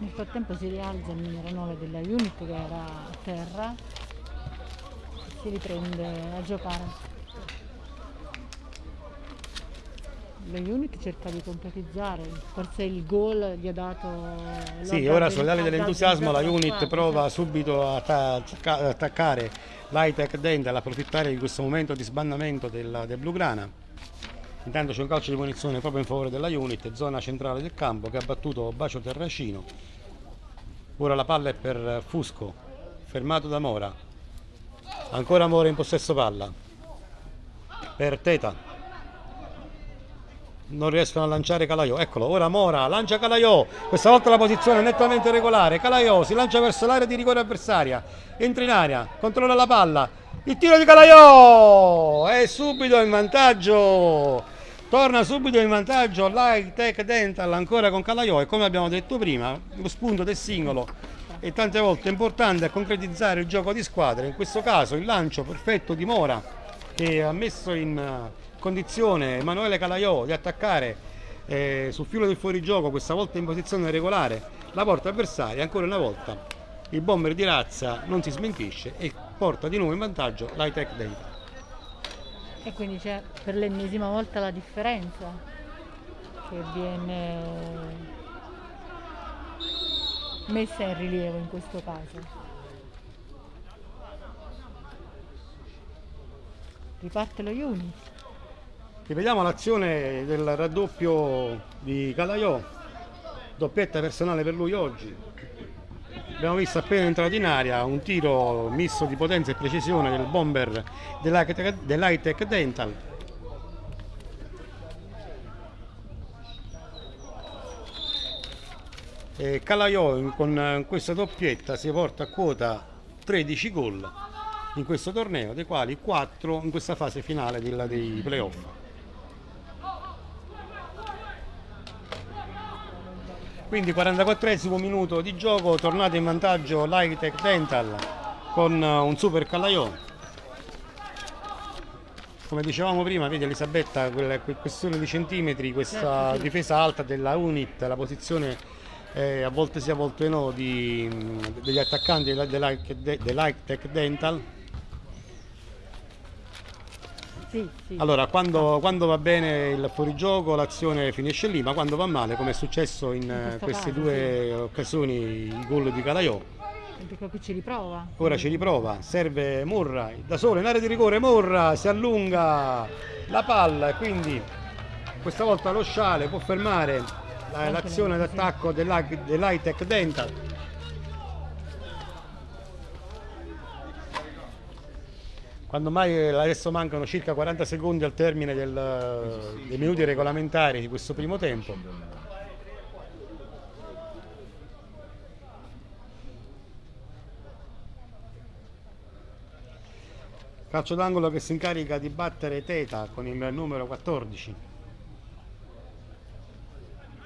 Nel frattempo si rialza il numero 9 della unit che era a terra e si riprende a giocare. La unit cerca di concretizzare, forse il gol gli ha dato... Sì, ora ali dell'entusiasmo la Unit prova subito a atta- attacca- ad attaccare l'Hightech Dental, approfittare di questo momento di sbandamento del, del Blugrana. Intanto c'è un calcio di punizione proprio in favore della Unit, zona centrale del campo che ha battuto Bacio Terracino. Ora la palla è per Fusco, fermato da Mora. Ancora Mora in possesso palla. Per Teta. Non riescono a lanciare Calaiò. Eccolo, ora Mora lancia Calaiò. Questa volta la posizione è nettamente regolare. Calaiò si lancia verso l'area di rigore avversaria. Entra in area, controlla la palla. Il tiro di Calaiò è subito in vantaggio. Torna subito in vantaggio Light Tech Dental ancora con Calaiò e come abbiamo detto prima, lo spunto del singolo è tante volte importante a concretizzare il gioco di squadra. In questo caso il lancio perfetto di Mora che ha messo in eh, condizione Emanuele Calaiò di attaccare eh, sul filo del fuorigioco, questa volta in posizione regolare, la porta avversaria. Ancora una volta il bomber di razza non si smentisce e porta di nuovo in vantaggio l'Hightech Dental. E quindi c'è per l'ennesima volta la differenza che viene messa in rilievo in questo caso. Riparte lo unit. Rivediamo l'azione del raddoppio di Calaiò, doppietta personale per lui oggi. Abbiamo visto appena entrato in aria un tiro misto di potenza e precisione del bomber dell'Hightech Dental. E Calaiò con questa doppietta si porta a quota 13 gol in questo torneo, dei quali 4 in questa fase finale dei playoff. Quindi 44esimo minuto di gioco, tornata in vantaggio l'Hightech Dental con eh, un super Calaiò. Come dicevamo prima, vedi Elisabetta, quella que- questione di centimetri, questa Certo, difesa alta della Unit, la posizione eh, a volte sì, a volte no di, mh, degli attaccanti dell'Hightech Dental. Sì, sì. Allora, quando, quando va bene il fuorigioco l'azione finisce lì, ma quando va male, come è successo in, questo queste caso, due occasioni, il gol di Calaiò, Perché qui ci riprova. ora ci riprova, serve Murray, da solo in area di rigore, Murra si allunga la palla e quindi questa volta lo sciale può fermare l'azione sì. d'attacco dell'Hi- dell'Hightech Dental. Quando mai adesso mancano circa 40 secondi al termine del- dei minuti regolamentari di questo primo tempo. Calcio d'angolo che si incarica di battere Teta con il numero 14.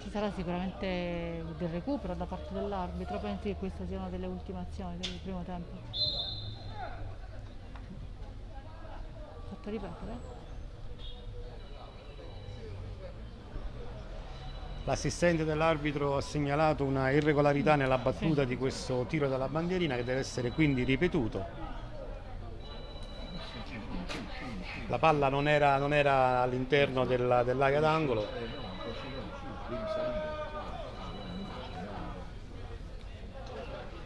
Ci sarà sicuramente del recupero da parte dell'arbitro, pensi che queste siano delle ultimazioni del primo tempo? Fatto ripetere? L'assistente dell'arbitro ha segnalato una irregolarità nella battuta Sì. di questo tiro dalla bandierina che deve essere quindi ripetuto. La palla non era, non era all'interno della- dell'area d'angolo.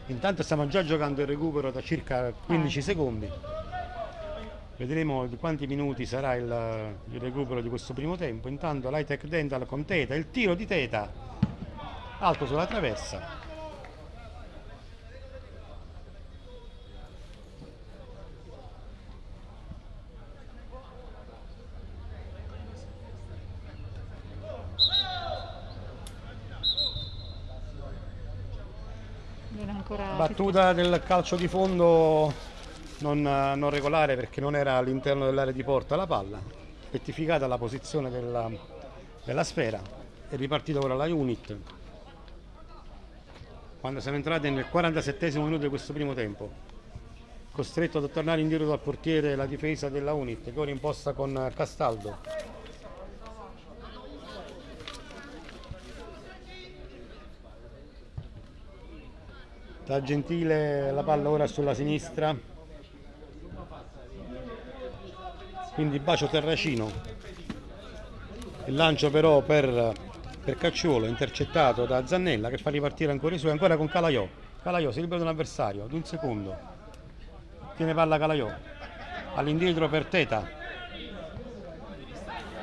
Intanto stiamo già giocando il recupero da circa 15 Ah. secondi. Vedremo di quanti minuti sarà il, il recupero di questo primo tempo. Intanto l'Hightech Dental con Teta, il tiro di Teta, alto sulla traversa. Battuta del calcio di fondo non, non regolare perché non era all'interno dell'area di porta la palla. Rettificata la posizione della, della sfera. È ripartita ora la unit. Quando siamo entrati nel 47 minuto di questo primo tempo. Costretto a tornare indietro dal portiere la difesa della unit che ora imposta con Castaldo. Da Gentile la palla ora sulla sinistra. Quindi bacio Terracino. Il lancio però per, per Cacciuolo intercettato da Zannella che fa ripartire ancora i suoi, ancora con Calaiò. Calaiò si libera di un avversario, ad un secondo. Tiene palla Calaiò. All'indietro per Teta.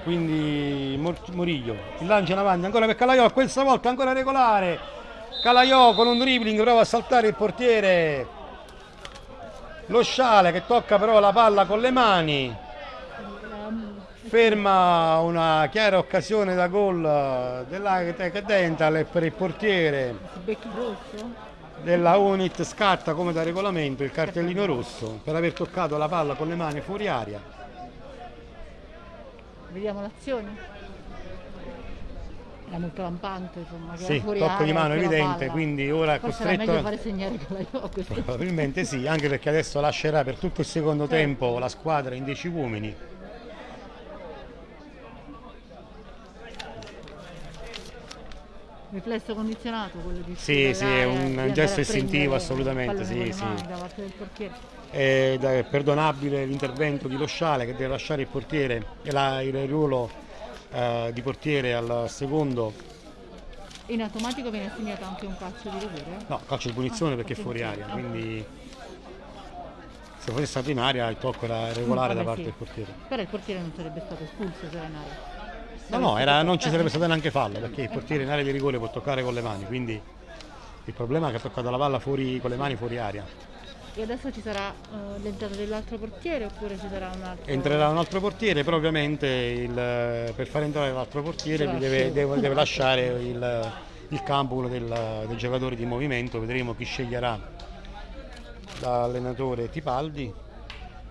Quindi Mor- Moriglio. Il lancio in avanti ancora per Calaiò, questa volta ancora regolare. Calaiò con un dribbling prova a saltare il portiere. Lo sciale che tocca però la palla con le mani. Ferma una chiara occasione da gol dell'Agtec Dental e per il portiere della Unit scatta come da regolamento il cartellino rosso per aver toccato la palla con le mani fuori aria. Vediamo l'azione. Era molto lampante, insomma. Sì, era fuori tocco di area, mano evidente, quindi ora Forse era meglio costretto fare segnare con la. Probabilmente sì, anche perché adesso lascerà per tutto il secondo Certo. tempo la squadra in 10 uomini. Riflesso condizionato quello di Sì, sì, è un gesto istintivo, assolutamente, sì, sì. è perdonabile l'intervento di Lo Sciale che deve lasciare il portiere e la- il ruolo eh, di portiere al secondo. In automatico viene assegnato anche un calcio di rigore. No, calcio di punizione Ah, perché è fuori aria, quindi se fosse stato in aria il tocco era regolare Mm, da parte sì. del portiere. Però il portiere non sarebbe stato espulso se era in area. No, no, era- non ci sarebbe stato neanche fallo perché il portiere in area di rigore può toccare con le mani, quindi il problema è che ha toccato la palla fuori, con le mani fuori aria. E adesso ci sarà eh, l'entrata dell'altro portiere oppure ci sarà un altro? Entrerà un altro portiere, però ovviamente il- per far entrare l'altro portiere deve, deve- deve lasciare il, il campo uno del- dei giocatori di movimento, vedremo chi sceglierà l'allenatore Tipaldi.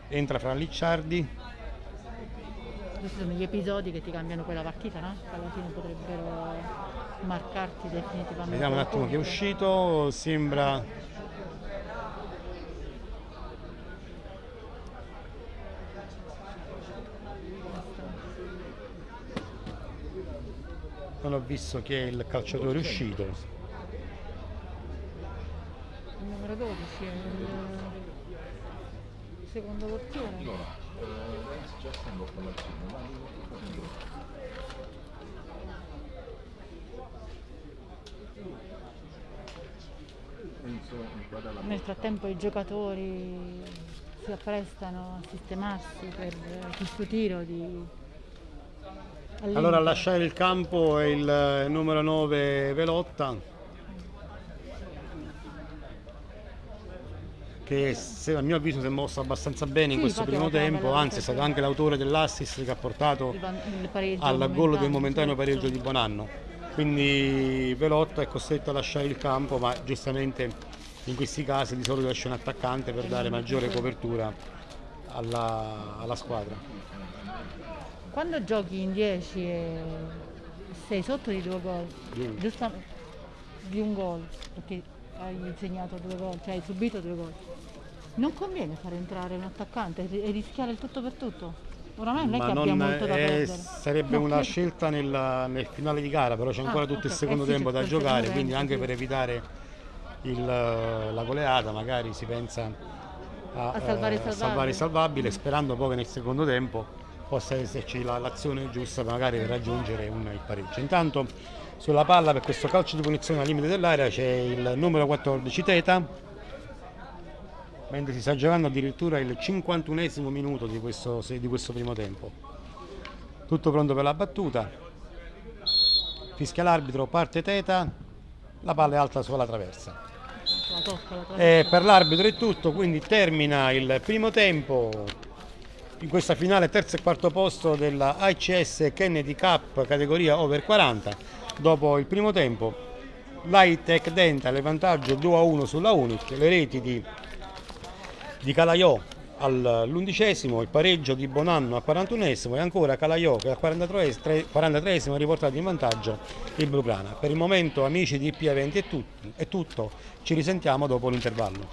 Entra fra Licciardi, Questi sono gli episodi che ti cambiano poi la partita, no? Che alla fine potrebbero marcarti definitivamente. vediamo un attimo chi è uscito, sembra non ho visto chi è il calciatore uscito. Il numero 12 è il secondo portiere. Nel frattempo i giocatori si apprestano a sistemarsi per questo tiro di Allora a lasciare il campo è il eh, numero 9 Velotta che se- a mio avviso si è mosso abbastanza bene in Sì, questo infatti primo tempo, anzi è stato anche l'autore dell'assist che ha portato al gol del momentaneo, pareggio di Bonanno. Quindi Velotta è costretto a lasciare il campo, ma giustamente in questi casi di solito lascia un attaccante per dare maggiore copertura alla, alla squadra. Quando giochi in 10 e sei sotto di due gol, Di un- giusta di un gol, perché hai segnato due gol, cioè hai subito due gol. Non conviene far entrare un attaccante e rischiare il tutto per tutto. Oramai non è Ma che abbia molto da perdere. sarebbe No, una che- scelta nel, nel finale di gara, però c'è Ah, ancora tutto il ok. secondo Eh sì, tempo da tutto il giocare, quindi tempo, anche sì. per evitare il- la goleata magari si pensa a, A salvare il eh, salvabile. il salvabile, sperando poi che nel secondo tempo possa esserci la- l'azione giusta magari per raggiungere un, il pareggio. Intanto sulla palla per questo calcio di punizione al limite dell'area c'è il numero 14 Teta, mentre si sta giocando addirittura il 51esimo minuto di questo, di questo primo tempo. Tutto pronto per la battuta. Fischia l'arbitro, parte Teta, la palla è alta sulla traversa. E per l'arbitro è tutto, quindi termina il primo tempo in questa finale terzo e quarto posto della ICS Kennedy Cup categoria over 40. Dopo il primo tempo l'Hightech Dental il vantaggio 2 a 1 sulla Unit, le reti di, di Calaiò all'undicesimo, il pareggio di Bonanno al 41esimo e ancora Calaiò che al 43esimo 43esimo ha riportato in vantaggio il Bluclana. Per il momento amici di IP Eventi è, tut- è tutto, ci risentiamo dopo l'intervallo.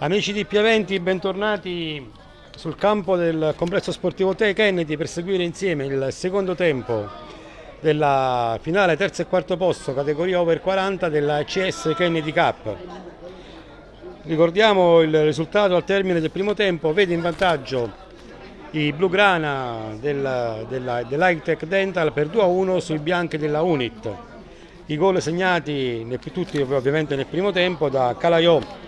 Amici di Piaventi, bentornati sul campo del complesso sportivo Te Kennedy per seguire insieme il secondo tempo della finale terzo e quarto posto categoria over 40 della CS Kennedy Cup. Ricordiamo il risultato al termine del primo tempo, vede in vantaggio i blugrana della, dell'Hightech Dental per 2-1 sui bianchi della Unit. I gol segnati tutti ovviamente nel primo tempo da Calaiò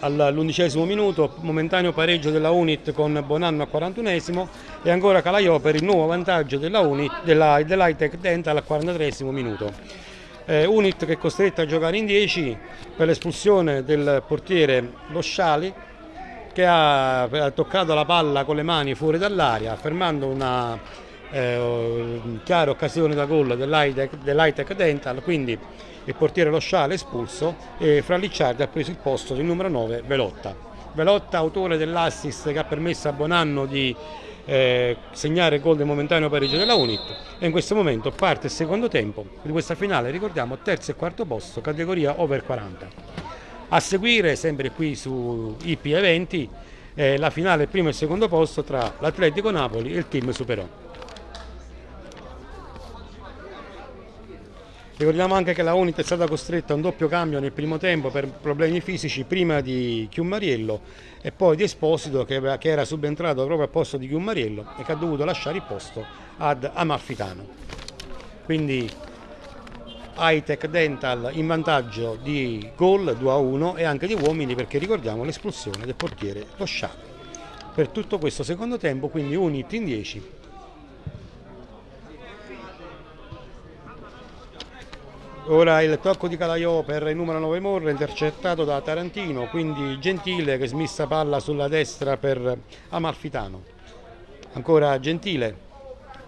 all'undicesimo minuto, momentaneo pareggio della Unit con Bonanno al 41esimo e ancora Calaiò per il nuovo vantaggio della Unit, della, dell'Hightech Dental al 43 minuto. Eh, Unit che è costretta a giocare in 10 per l'espulsione del portiere Lo Sciali che ha, ha, toccato la palla con le mani fuori dall'aria fermando una eh, chiara occasione da gol dell'Hightech Dental quindi il portiere Lo Sciale espulso e fra Licciardi ha preso il posto del numero 9 Velotta. Velotta, autore dell'assist che ha permesso a Bonanno di eh, segnare il gol del momentaneo pareggio della Unit e in questo momento parte il secondo tempo di questa finale, ricordiamo terzo e quarto posto, categoria over 40. A seguire, sempre qui su IP Eventi, eh, la finale primo e secondo posto tra l'Atletico Napoli e il team Superò. Ricordiamo anche che la Unit è stata costretta a un doppio cambio nel primo tempo per problemi fisici prima di Chiumariello e poi di Esposito che, era subentrato proprio al posto di Chiumariello e che ha dovuto lasciare il posto ad Amalfitano. Quindi Hightech Dental in vantaggio di gol 2 a 1 e anche di uomini perché ricordiamo l'espulsione del portiere Tosciano. Per tutto questo secondo tempo quindi Unit in 10 Ora il tocco di Calaiò per il numero 9 Morra intercettato da Tarantino, quindi Gentile che smissa palla sulla destra per Amalfitano. Ancora Gentile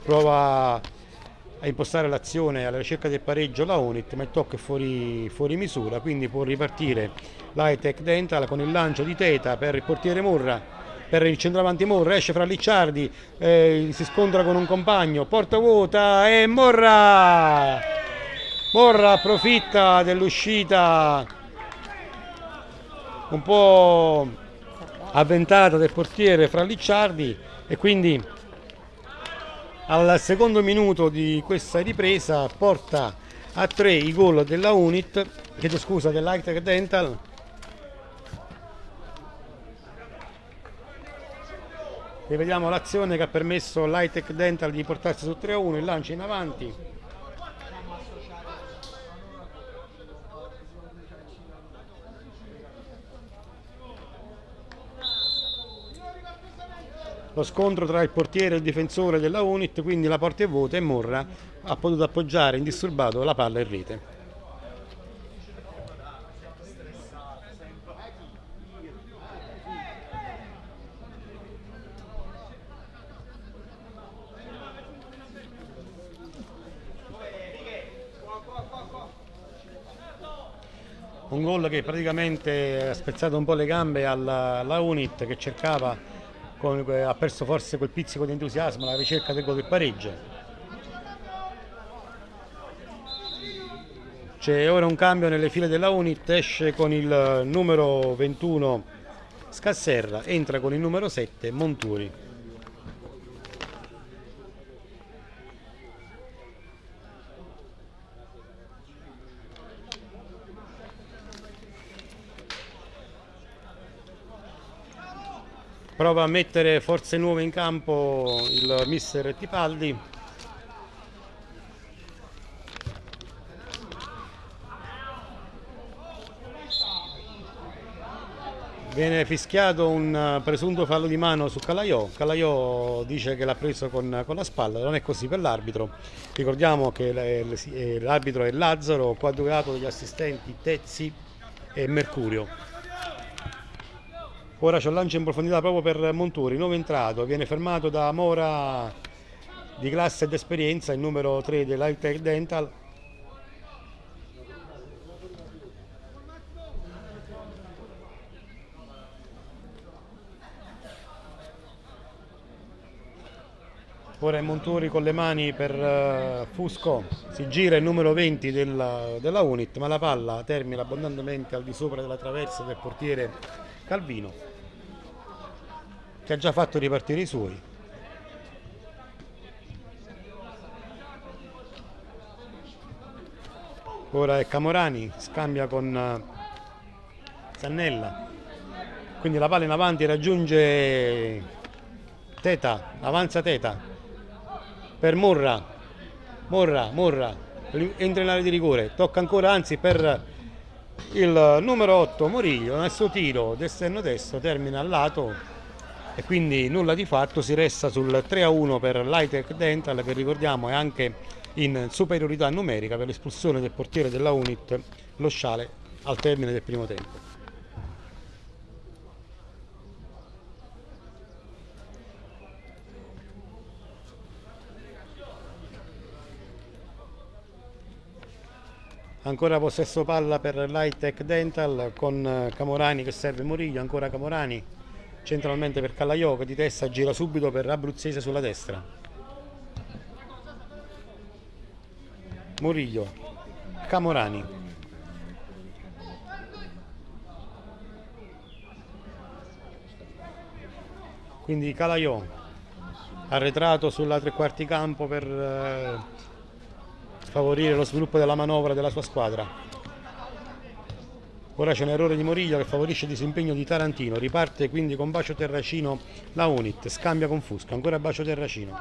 prova a impostare l'azione alla ricerca del pareggio la Unit, ma il tocco è fuori, fuori misura, quindi può ripartire l'Hightech Dental con il lancio di Teta per il portiere Morra per il centravanti Morra, esce fra Licciardi, eh, si scontra con un compagno, porta vuota e Morra! Borra approfitta dell'uscita un po' avventata del portiere fra Licciardi e quindi al secondo minuto di questa ripresa porta a tre i gol della Unit, chiedo scusa, dell'Hightech Dental. Rivediamo l'azione che ha permesso all'Hightech Dental di portarsi su 3 a 1 il lancio in avanti lo scontro tra il portiere e il difensore della Unit, quindi la porta è vuota e Morra ha potuto appoggiare indisturbato la palla in rete. un gol che praticamente ha spezzato un po' le gambe alla, alla Unit che cercava con, ha perso forse quel pizzico di entusiasmo alla ricerca del gol del pareggio. C'è ora un cambio nelle file della Unit, esce con il numero 21 Scasserra, entra con il numero 7 Monturi. Prova a mettere forze nuove in campo il mister Tipaldi. Viene fischiato un presunto fallo di mano su Calaiò. Calaiò dice che l'ha preso con, con, la spalla non è così per l'arbitro. Ricordiamo che l'arbitro è Lazzaro coadiuvato dagli assistenti Tezzi e Mercurio Ora c'è un lancio in profondità proprio per Monturi, nuovo entrato, viene fermato da Mora di classe ed esperienza, il numero 3 dell'Hightech Dental. Ora è Monturi con le mani per uh, Fusco, si gira il numero 20 della, della Unit, ma la palla termina abbondantemente al di sopra della traversa del portiere Calvino che ha già fatto ripartire i suoi. Ora è Camorani, scambia con eh, Zannella. Quindi la palla in avanti raggiunge Teta, avanza Teta per Morra. Morra, Morra, entra in area di rigore, tocca ancora anzi per il numero 8 Moriglio, nel suo tiro d'esterno destro termina al lato e quindi nulla di fatto, si resta sul 3 a 1 per l'Hitech Dental che ricordiamo è anche in superiorità numerica per l'espulsione del portiere della Unit, lo Sciale, al termine del primo tempo. Ancora possesso palla per l'Hitech Dental con Camorani che serve Moriglio, ancora Camorani centralmente per Callaiò che di testa gira subito per Abruzzese sulla destra. Murillo Camorani. Quindi Calaiò arretrato sulla tre quarti campo per eh, favorire lo sviluppo della manovra della sua squadra Ora c'è un errore di Moriglia che favorisce il disimpegno di Tarantino, riparte quindi con Bacio Terracino la Unit, scambia con Fusca, ancora Bacio Terracino.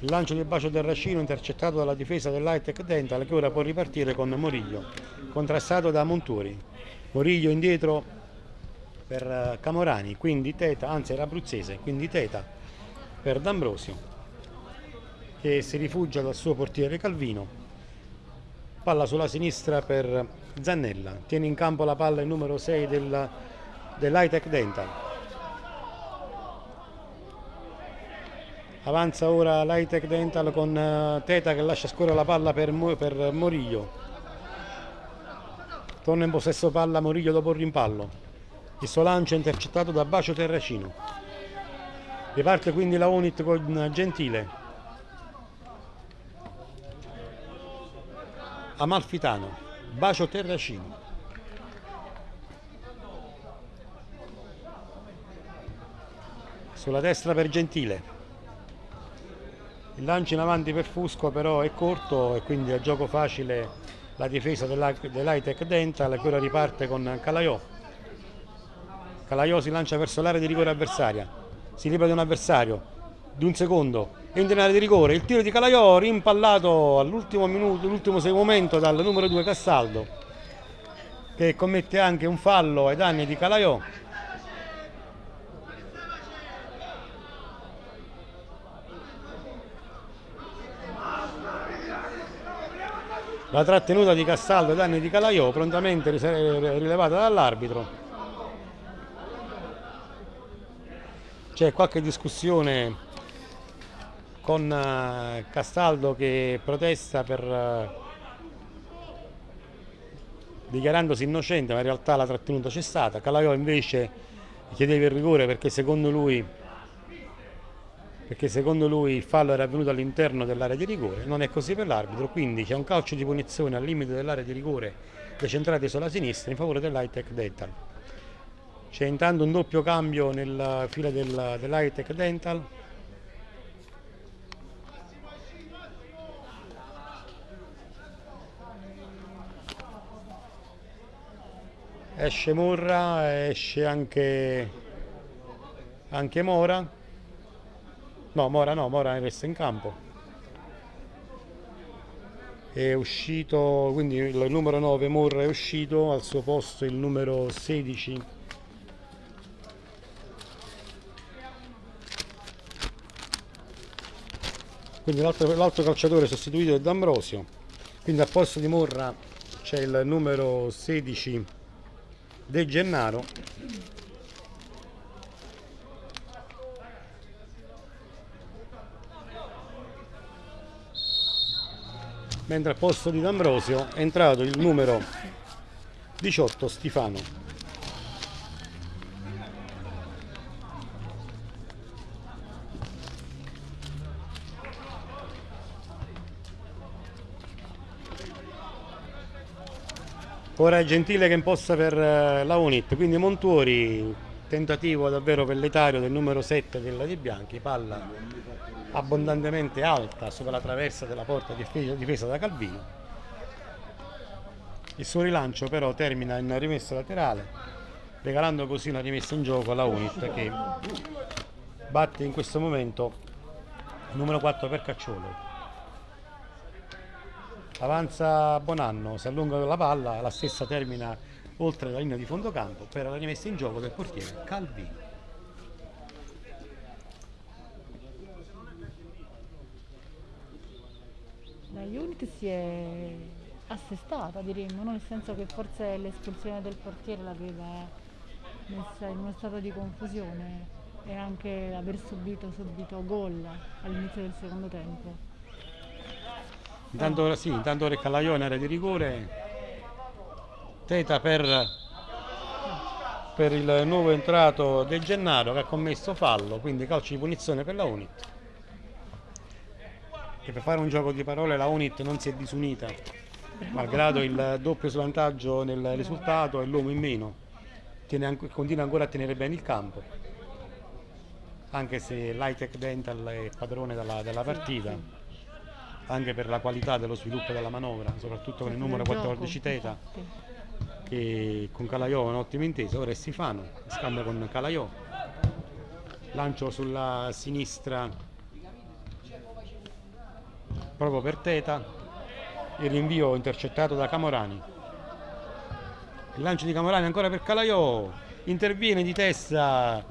Il lancio di Bacio Terracino intercettato dalla difesa dell'Hitech Dental che ora può ripartire con Moriglio, contrastato da Monturi. Moriglio indietro per eh, Camorani, quindi Teta, anzi era abruzzese, quindi Teta per D'Ambrosio che si rifugia dal suo portiere Calvino palla sulla sinistra per Zannella. Tiene in campo la palla il numero 6 del, dell'Hitech Dental avanza ora l'Hitech Dental con uh, Teta che lascia scorrere la palla per, per Moriglio torna in possesso palla Moriglio dopo il rimpallo. Il suo lancio è intercettato da Bacio Terracino. Riparte quindi la Unit con Gentile Amalfitano, Bacio Terracino. Sulla destra per Gentile. Il lancio in avanti per Fusco però è corto e quindi a gioco facile la difesa dell'Hitech Dental ora riparte con Calaiò. Calaiò si lancia verso l'area di rigore avversaria, si libera di un avversario, di un secondo, in area di rigore, il tiro di Calaiò rimpallato all'ultimo minuto, l'ultimo momento dal numero 2 Castaldo che commette anche un fallo ai danni di Calaiò. La trattenuta di Castaldo ai danni di Calaiò prontamente rilevata dall'arbitro. C'è qualche discussione con eh, Castaldo che protesta per, eh, dichiarandosi innocente ma in realtà la trattenuta c'è stata, Calaiò invece chiedeva il rigore perché secondo lui perché secondo lui il fallo era avvenuto all'interno dell'area di rigore, non è così per l'arbitro, quindi c'è un calcio di punizione al limite dell'area di rigore decentrati sulla sinistra in favore dell'Hitech Dental. C'è intanto un doppio cambio nel file del, dell'Hitech Dental, esce Murra, esce anche, anche Mora, no Mora no, Mora resta in campo. È uscito, quindi il numero 9 Murra è uscito, al suo posto il numero 16 quindi l'altro calciatore sostituito è D'Ambrosio. Quindi al posto di Morra c'è il numero 16 De Gennaro. Mentre al posto di D'Ambrosio è entrato il numero 18 Stifano Ora è gentile che imposta per eh, la Unit, quindi Montuori, tentativo davvero velletario del numero 7 della Di Bianchi, palla abbondantemente alta sopra la traversa della porta difesa da Calvino. Il suo rilancio però termina in rimessa laterale, regalando così una rimessa in gioco alla Unit che batte in questo momento il numero 4 per Cacciolo avanza Bonanno, si allunga la palla, la stessa termina oltre la linea di fondo campo per la rimessa in gioco del portiere Calvino. La Unit si è assestata diremmo, nel senso che forse l'espulsione del portiere l'aveva messa in uno stato di confusione e anche aver subito subito gol all'inizio del secondo tempo. Intanto, sì, intanto che Calaione era di rigore, Teta per, per il nuovo entrato De Gennaro che ha commesso fallo, quindi calcio di punizione per la Unit. Che per fare un gioco di parole la Unit non si è disunita, malgrado il doppio svantaggio nel risultato e l'uomo in meno, tiene, continua ancora a tenere bene il campo, anche se l'Hightech Dental è padrone della, della partita anche per la qualità dello sviluppo della manovra, soprattutto con il numero 14 Teta che con Calaiò è un'ottima intesa, ora è Sifano, scambia con Calaiò, lancio sulla sinistra proprio per Teta, il rinvio intercettato da Camorani, il lancio di Camorani ancora per Calaiò, interviene di testa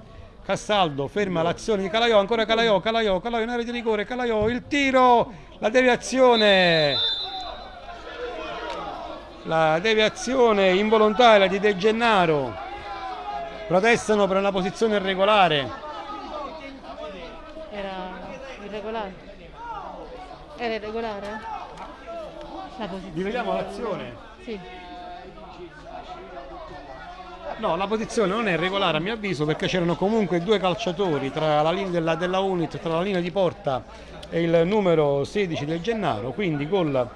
Cassaldo ferma l'azione di Calaiò, ancora Calaiò, Calaiò, Calaiò in area di rigore, Calaiò, il tiro, la deviazione, la deviazione involontaria di De Gennaro, protestano per una posizione irregolare. Era irregolare? Era irregolare? La posizione. Rivediamo l'azione. Sì. No, la posizione non è regolare a mio avviso perché c'erano comunque due calciatori tra la linea della, della Unit, tra la linea di porta e il numero 16 del Gennaro, quindi gol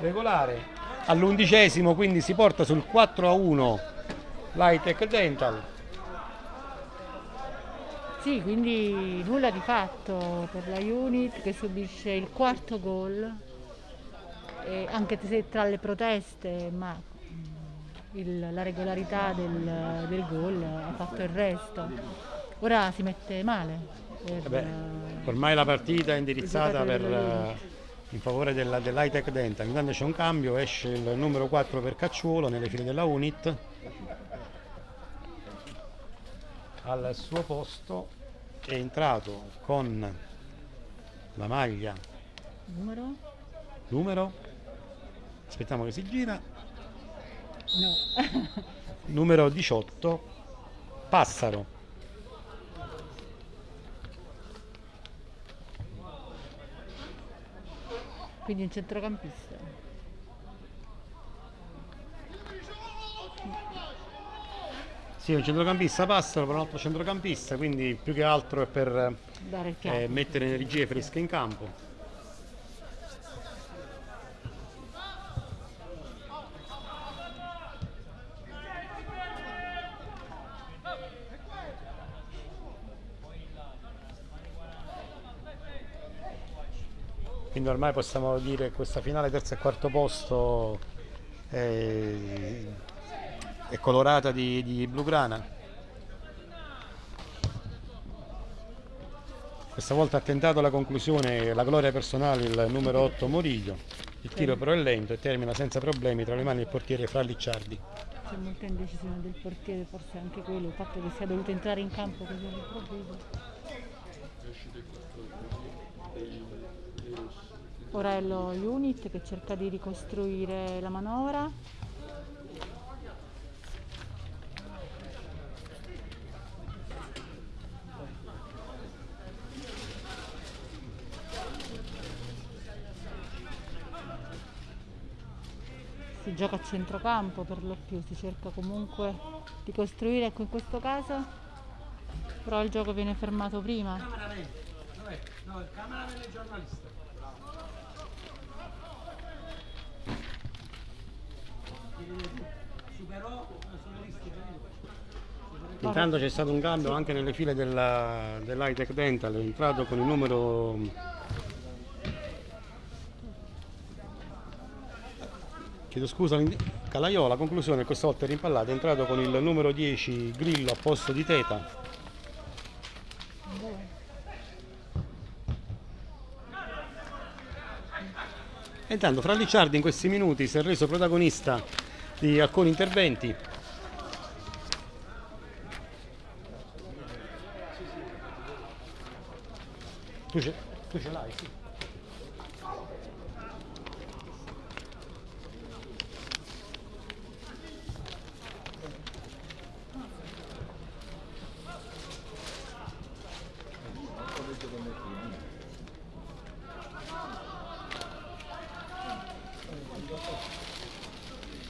regolare. All'undicesimo, quindi si porta sul 4 a 1 l'Hightech Dental. Sì, quindi nulla di fatto per la Unit che subisce il quarto gol, anche se tra le proteste, ma il, la regolarità del, del gol ha fatto il resto. Ora si mette male. Per, Vabbè, ormai la partita è indirizzata per, uh, in favore della, dell'Hightech Dental. Intanto c'è un cambio, esce il numero 4 per Cacciuolo nelle file della Unit. Al suo posto è entrato con la maglia numero numero aspettiamo che si gira No. Numero 18, Passaro. Quindi un centrocampista. Sì, un centrocampista Passaro per un altro centrocampista, quindi più che altro è per eh, mettere energie fresche in campo. Quindi ormai possiamo dire che questa finale terzo e quarto posto è, è colorata di, di blugrana questa volta ha tentato la conclusione la gloria personale il numero 8 Moriglio il tiro però è lento e termina senza problemi tra le mani del portiere Fra Licciardi. C'è molta indecisione del portiere forse anche quello il fatto che sia dovuto entrare in campo così all'improvviso Ora è lo unit che cerca di ricostruire la manovra. Si gioca a centrocampo per lo più, si cerca comunque di costruire, ecco in questo caso, però il gioco viene fermato prima. No, il cameraman giornalista. Intanto c'è stato un cambio anche nelle file della, dell'Hightech Dental, è entrato con il numero chiedo scusa Calaiola, conclusione questa volta è rimpallato, è entrato con il numero 10 Grillo a posto di Teta. Intanto fra Licciardi in questi minuti si è reso protagonista di alcuni interventi Tu ce, l'hai, sì.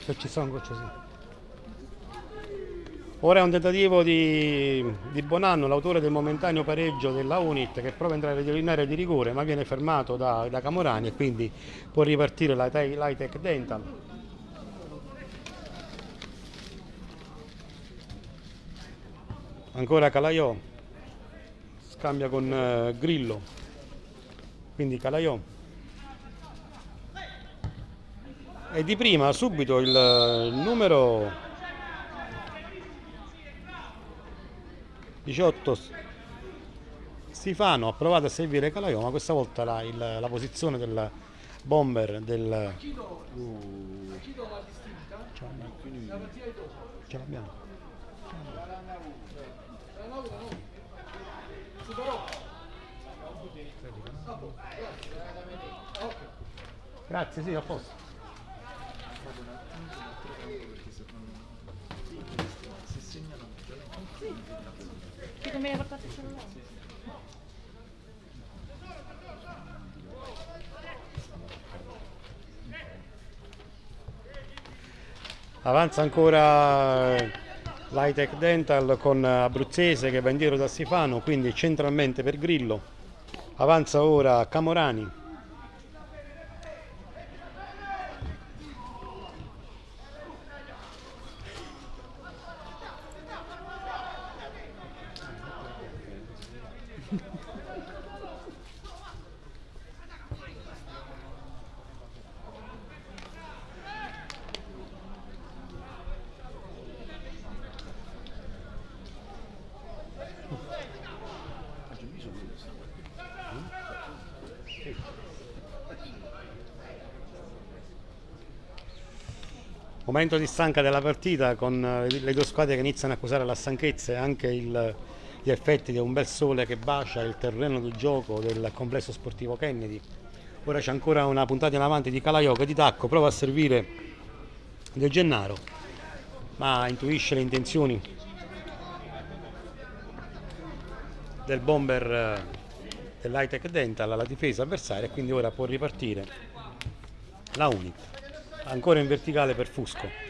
Se ci sono gocce. Ora è un tentativo di, di Bonanno, l'autore del momentaneo pareggio della Unit che prova a entrare in area di rigore ma viene fermato da, da Camorani e quindi può ripartire la Tech Dental. Ancora Calaiò, scambia con uh, Grillo, quindi Calaiò. E di prima subito il, numero 18 Sifano ha provato a servire Calaiò ma questa volta la, il, la posizione del bomber del ce l'abbiamo. Grazie sì a posto Che non me ne portato il cellulare? Avanza ancora l'Hightech Dental con Abruzzese che va indietro da Sifano, quindi centralmente per Grillo. Avanza ora Camorani Momento di stanca della partita con eh, le due squadre che iniziano a accusare la stanchezza e anche il, gli effetti di un bel sole che bacia il terreno di gioco del complesso sportivo Kennedy. Ora c'è ancora una puntata in avanti di Calaiò che di tacco prova a servire del Gennaro, ma intuisce le intenzioni del bomber eh, dell'Hightech Dental alla difesa avversaria e quindi ora può ripartire la Unit ancora in verticale per Fusco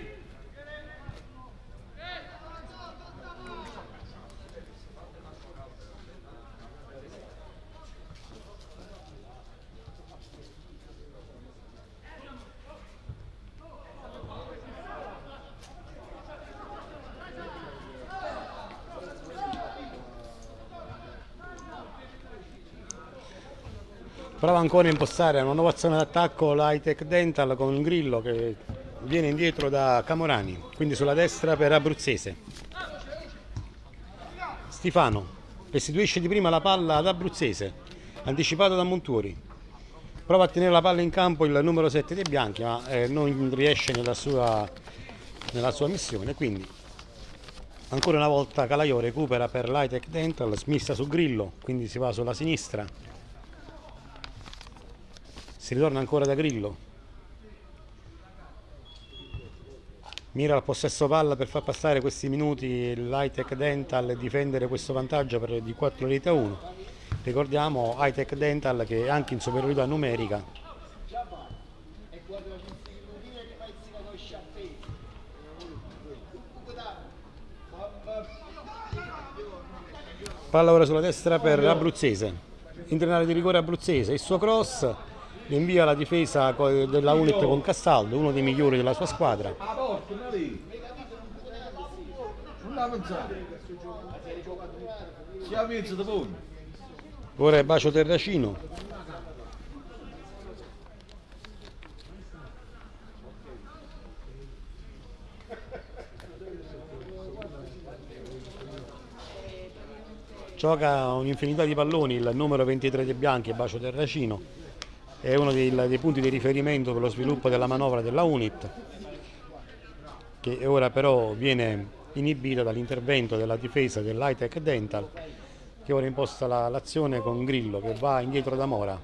prova ancora a impostare una nuova azione d'attacco l'Hightech Dental con un grillo che viene indietro da Camorani quindi sulla destra per Abruzzese. Stefano restituisce di prima la palla ad Abruzzese anticipato da Montuori. Prova a tenere la palla in campo il numero 7 dei bianchi ma eh, non riesce nella sua, nella sua missione. Quindi ancora una volta Calaiò recupera per l'Hightech Dental smissa su Grillo quindi si va sulla sinistra si ritorna ancora da Grillo? Mira al possesso palla per far passare questi minuti l'Hightech Dental e difendere questo vantaggio per, di 4 reti a 1 ricordiamo Hightech Dental che è anche in superiorità numerica. Palla ora sulla destra per Abruzzese. Internare di rigore Abruzzese. Il suo cross invia la difesa della Unit con Castaldo, uno dei migliori della sua squadra. Ora è bacio terracino. Gioca un'infinità di palloni, il numero 23 dei bianchi, Bacio Terracino, è uno dei, dei punti di riferimento per lo sviluppo della manovra della UNIT, che ora però viene inibita dall'intervento della difesa dell'Hightech Dental, che ora imposta la- l'azione con Grillo, che va indietro da Mora.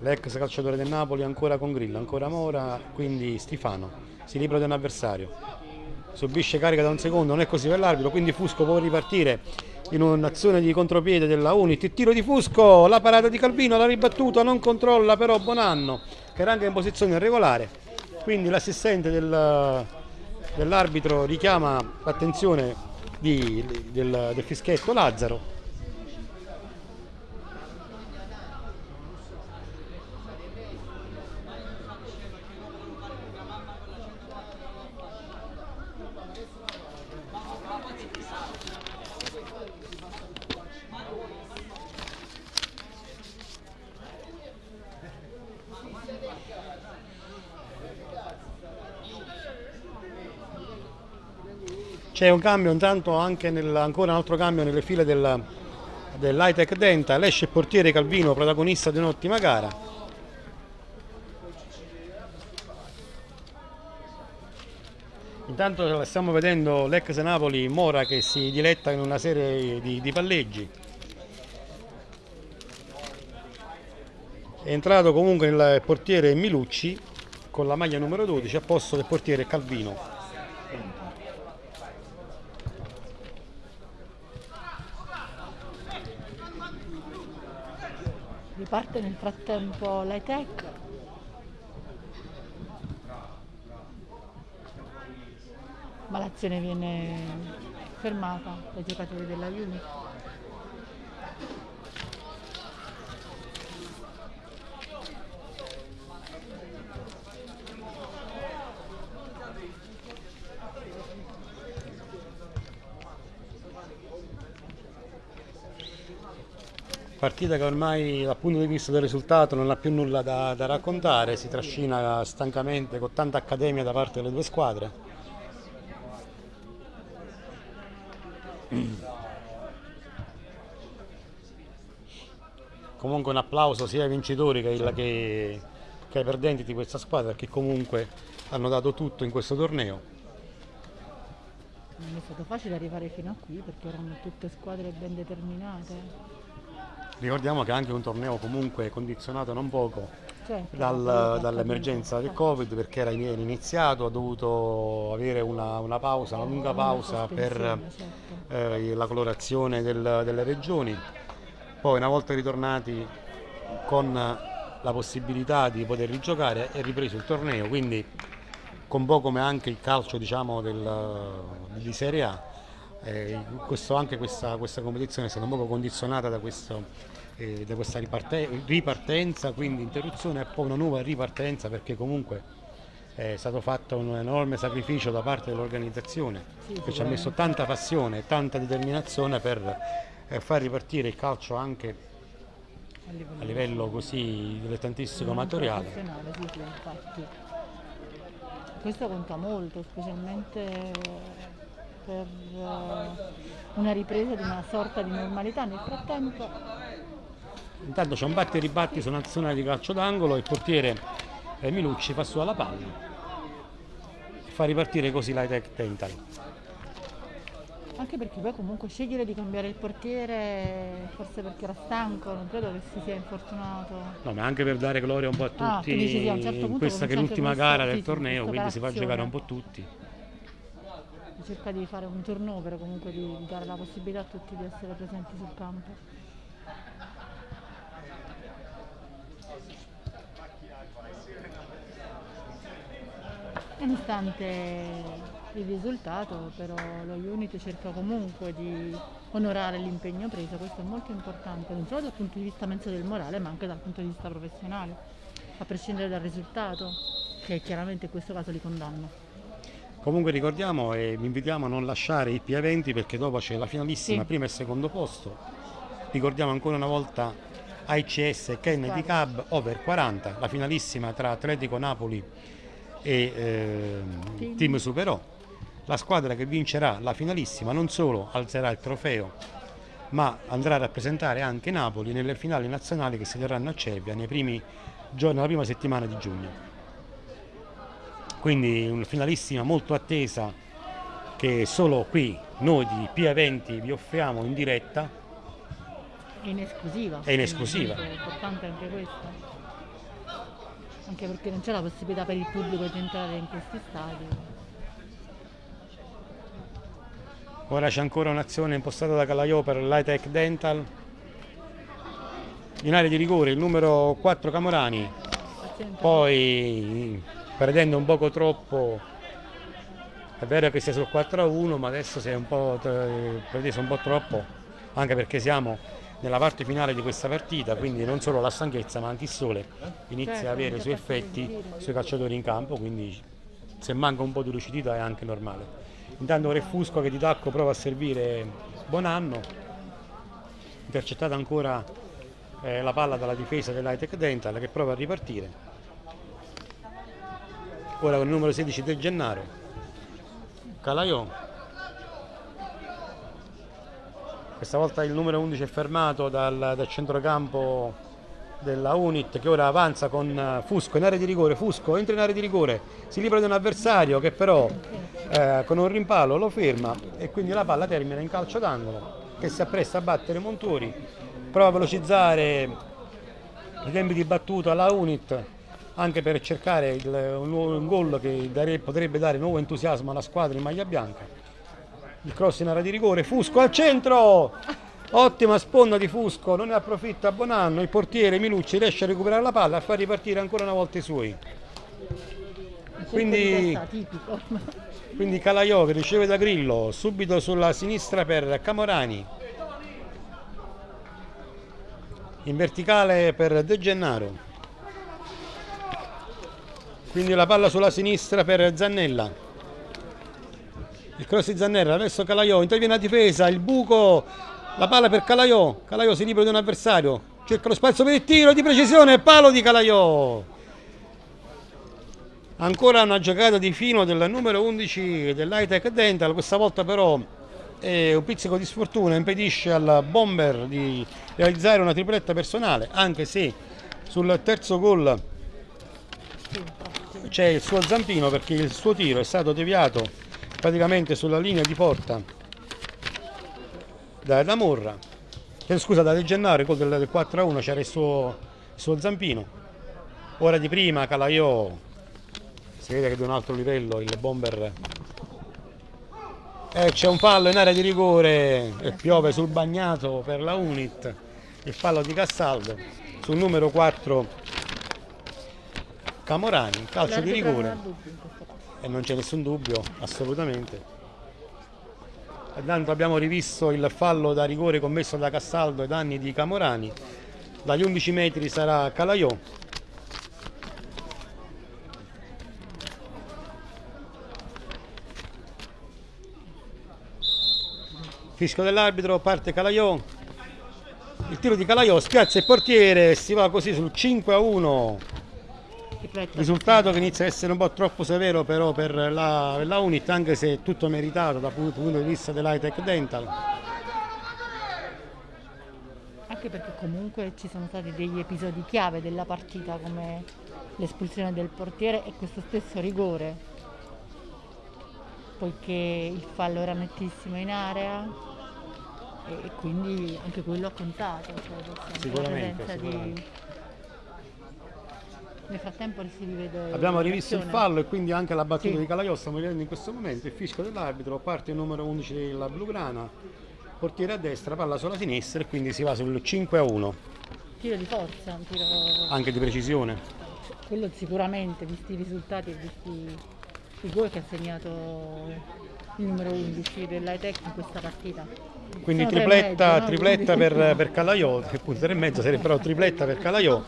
L'ex calciatore del Napoli ancora con Grillo, ancora Mora, quindi Stifano si libera di un avversario. Subisce carica da un secondo, non è così per l'arbitro, quindi Fusco può ripartire in un'azione di contropiede della Unit. Tiro di Fusco, la parata di Calvino, la ribattuta, non controlla però Bonanno, che era anche in posizione irregolare. Quindi l'assistente del- dell'arbitro richiama l'attenzione del, del fischietto Lazzaro. C'è un cambio intanto anche nel, ancora un altro cambio nelle file del, dell'Hightech Dental, esce il portiere Calvino, protagonista di un'ottima gara. Intanto stiamo vedendo l'ex Napoli Mora che si diletta in una serie di, di palleggi. È entrato comunque il portiere Milucci con la maglia numero 12 a posto del portiere Calvino. Riparte nel frattempo l'ITEC. Ma l'azione viene fermata dai giocatori della Unit. Partita che ormai dal punto di vista del risultato non ha più nulla da, da raccontare, si trascina stancamente con tanta accademia da parte delle due squadre. Comunque un applauso sia ai vincitori che, ai- che- che ai perdenti di questa squadra che comunque hanno dato tutto in questo torneo. Non è stato facile arrivare fino a qui perché erano tutte squadre ben determinate. Ricordiamo che è anche un torneo comunque condizionato non poco Certo, dal- dall'emergenza del. Covid perché era in- era iniziato, ha dovuto avere una, una pausa, una lunga Una pausa per sospensione, certo. eh, la colorazione del- delle regioni. Poi una volta ritornati con la possibilità di poter rigiocare è ripreso il torneo, quindi con po' come anche il calcio diciamo, del- di Serie A. Eh, questo- anche questa, questa competizione è stata un poco condizionata da, questo, eh, da questa riparte- ripartenza, quindi interruzione e poi una nuova ripartenza perché comunque è stato fatto un enorme sacrificio da parte dell'organizzazione Sì, che ci ha messo tanta passione e tanta determinazione per eh, far ripartire il calcio anche A livello a livello così dilettantistico amatoriale. Questo conta molto, specialmente per eh, una ripresa di una sorta di normalità. Nel frattempo Intanto c'è un batti e ribatti su un'azione di calcio d'angolo, il portiere eh, Milucci fa su alla palla e fa ripartire così l'Hightech Dental. Anche perché poi comunque scegliere di cambiare il portiere, forse perché era stanco, non credo che si sia infortunato. No, ma anche per dare gloria un po' a tutti Ah, dici sì, a un certo in questa che è l'ultima gara del torneo, quindi si fa giocare un po' tutti. Cerca di fare un turnover comunque di, dare la possibilità a tutti di essere presenti sul campo. Nonostante il risultato, però lo Unit cerca comunque di onorare l'impegno preso, questo è molto importante, non solo dal punto di vista del morale, ma anche dal punto di vista professionale, a prescindere dal risultato, che chiaramente in questo caso li condanna. Comunque ricordiamo e vi invitiamo a non lasciare i P20 perché dopo c'è la finalissima, Sì. primo e secondo posto. Ricordiamo ancora una volta AICS Kennedy Cub over 40, la finalissima tra Atletico Napoli e ehm, Team. Team Superò. La squadra che vincerà la finalissima non solo alzerà il trofeo, ma andrà a rappresentare anche Napoli nelle finali nazionali che si terranno a Cervia nei primi giorni, nella prima settimana di giugno. Quindi una finalissima molto attesa che solo qui noi di Pia 20 vi offriamo in diretta. È in esclusiva. È in esclusiva. È importante anche questo. Anche perché non c'è la possibilità per il pubblico di entrare in questi stadi. Ora c'è ancora un'azione impostata da Calaiò per l'Hightech Dental. In area di rigore il numero 4 Camorani, poi perdendo un poco troppo, è vero che sei sul 4 a 1, ma adesso sei un po' preso un po' troppo, anche perché siamo nella parte finale di questa partita, quindi non solo la stanchezza ma anche il sole inizia Certo, a avere i suoi effetti sui calciatori in campo, quindi se manca un po' di lucidità è anche normale. Intanto Re Fusco che di tacco prova a servire Bonanno, intercettata ancora eh, la palla dalla difesa dell'Hightech Dental che prova a ripartire. Ora con il numero 16 De Gennaro, Calaiò. Questa volta il numero 11 è fermato dal, dal centrocampo della Unit che ora avanza con eh, Fusco in area di rigore. Fusco entra in area di rigore, si libera di un avversario che però eh, con un rimpallo lo ferma e quindi la palla termina in calcio d'angolo che si appresta a battere Montori. Prova a velocizzare i tempi di battuta alla Unit anche per cercare il- un, un gol che dare- potrebbe dare nuovo entusiasmo alla squadra in maglia bianca. Il cross in area di rigore, Fusco al centro! Ottima sponda di Fusco, non ne approfitta Bonanno, il portiere Milucci riesce a recuperare la palla e a far ripartire ancora una volta i suoi. Quindi-. Quindi Calaiò che riceve da Grillo, subito sulla sinistra per Camorani. In verticale per De Gennaro. Quindi la palla sulla sinistra per Zannella. Il cross di Zannella, adesso Calaiò, interviene a difesa, il buco, la palla per Calaiò. Calaiò si libera di un avversario, cerca lo spazio per il tiro di precisione, palo di Calaiò. Ancora una giocata di fino del numero 11 dell'Hightech Dental, questa volta però eh, un pizzico di sfortuna impedisce al bomber di realizzare una tripletta personale, anche se sul terzo gol c'è il suo zampino perché il suo tiro è stato deviato praticamente sulla linea di porta da, Morra, eh, scusa da De Gennaro, gol del, del 4 a 1 c'era il suo, il suo zampino. Ora di prima Calaiò. Si vede che è di un altro livello il bomber. E c'è un fallo in area di rigore e piove sul bagnato per la Unit. Il fallo di Castaldo sul numero 4 Camorani calcio di rigore. e non c'è nessun dubbio assolutamente. Intanto abbiamo rivisto il fallo da rigore commesso da Castaldo ai danni di Camorani. Dagli 11 metri sarà Calaiò. Fischio dell'arbitro, parte Calaiò. Il tiro di Calaiò spiazza il portiere e si va così sul 5 a 1. Risultato che inizia a essere un po' troppo severo però per la, per la Unit, anche se è tutto meritato dal punto punto di vista dell'Hightech Dental. Anche perché comunque ci sono stati degli episodi chiave della partita come l'espulsione del portiere e questo stesso rigore. Poiché il fallo era nettissimo in area e, e quindi anche quello ha contato. Cioè, Sicuramente, presenza di- sicuramente. Nel frattempo si rivede. Abbiamo rivisto il fallo e quindi anche la battuta Sì. di Calaiò stiamo vedendo in questo momento il fischio dell'arbitro, parte il numero 11 della Blugrana, portiere a destra, palla sulla sinistra e quindi si va sul 5 a 1, Tiro di forza, un tiro. anche di precisione. Quello sicuramente, visti i risultati e visti i gol che ha segnato il numero 11 dell'Aitec in questa partita. Quindi Sono tripletta, mezzo, no? tripletta per, per Calaiò, che appunto 3 e mezzo sarebbe però tripletta per Calaiò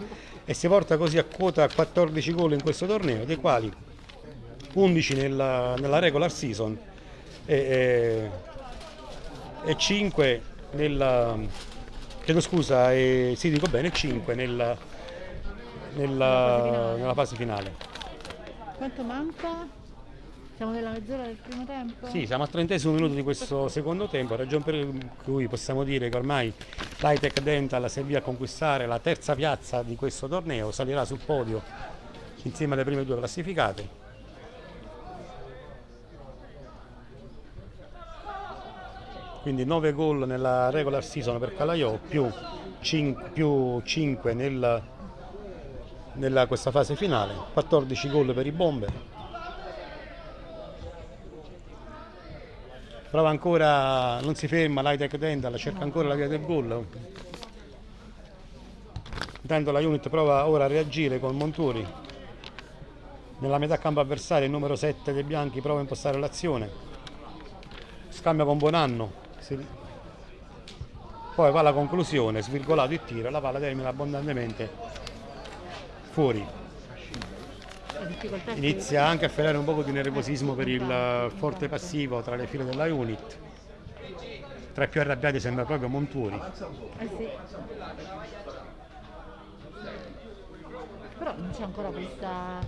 e si porta così a quota 14 gol in questo torneo, dei quali 11 nella, nella regular season e, e, e 5 nella chiedo scusa e sì dico bene 5 nella, nella, nella fase finale Quanto manca? Siamo nella mezz'ora del primo tempo? sì siamo al trentesimo minuto di questo secondo tempo ragione per cui possiamo dire che ormai l'Hitech Dental si a conquistare la terza piazza di questo torneo salirà sul podio insieme alle prime due classificate quindi 9 gol nella regular season per Calaiò più 5, più 5 nella, nella questa fase finale 14 gol per i Bomber prova ancora non si ferma l'Hitech Dental cerca ancora la via del gol. Intanto la unit prova ora a reagire con Monturi. Nella metà campo avversaria il numero 7 dei bianchi prova a impostare l'azione. Scambia con Buonanno. Poi va alla conclusione, svirgolato il tiro, la palla termina abbondantemente fuori. Inizia anche a ferrare un po' di nervosismo per il forte passivo tra le file della unit. Tra i più arrabbiati sembra proprio Monturi. Eh sì. Però non c'è ancora questa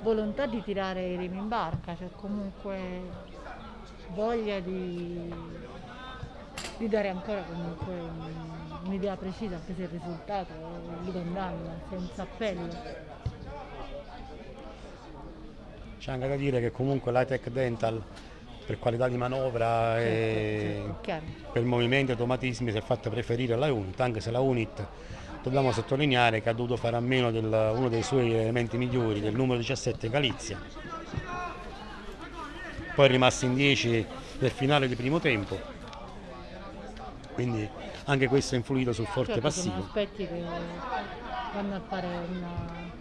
volontà di tirare i remi in barca, c'è comunque voglia di di dare ancora comunque un'idea precisa anche se il risultato li condanna senza appello. C'è anche da dire che comunque l'Itech Dental per qualità di manovra certo, e certo, per movimenti e automatismi si è fatta preferire la Unit, anche se la Unit dobbiamo sottolineare che ha dovuto fare a meno di uno dei suoi elementi migliori, del numero 17 Galizia. Poi è rimasto in 10 nel finale di primo tempo quindi anche questo è influito sul forte certo, passivo. Che vanno a fare una,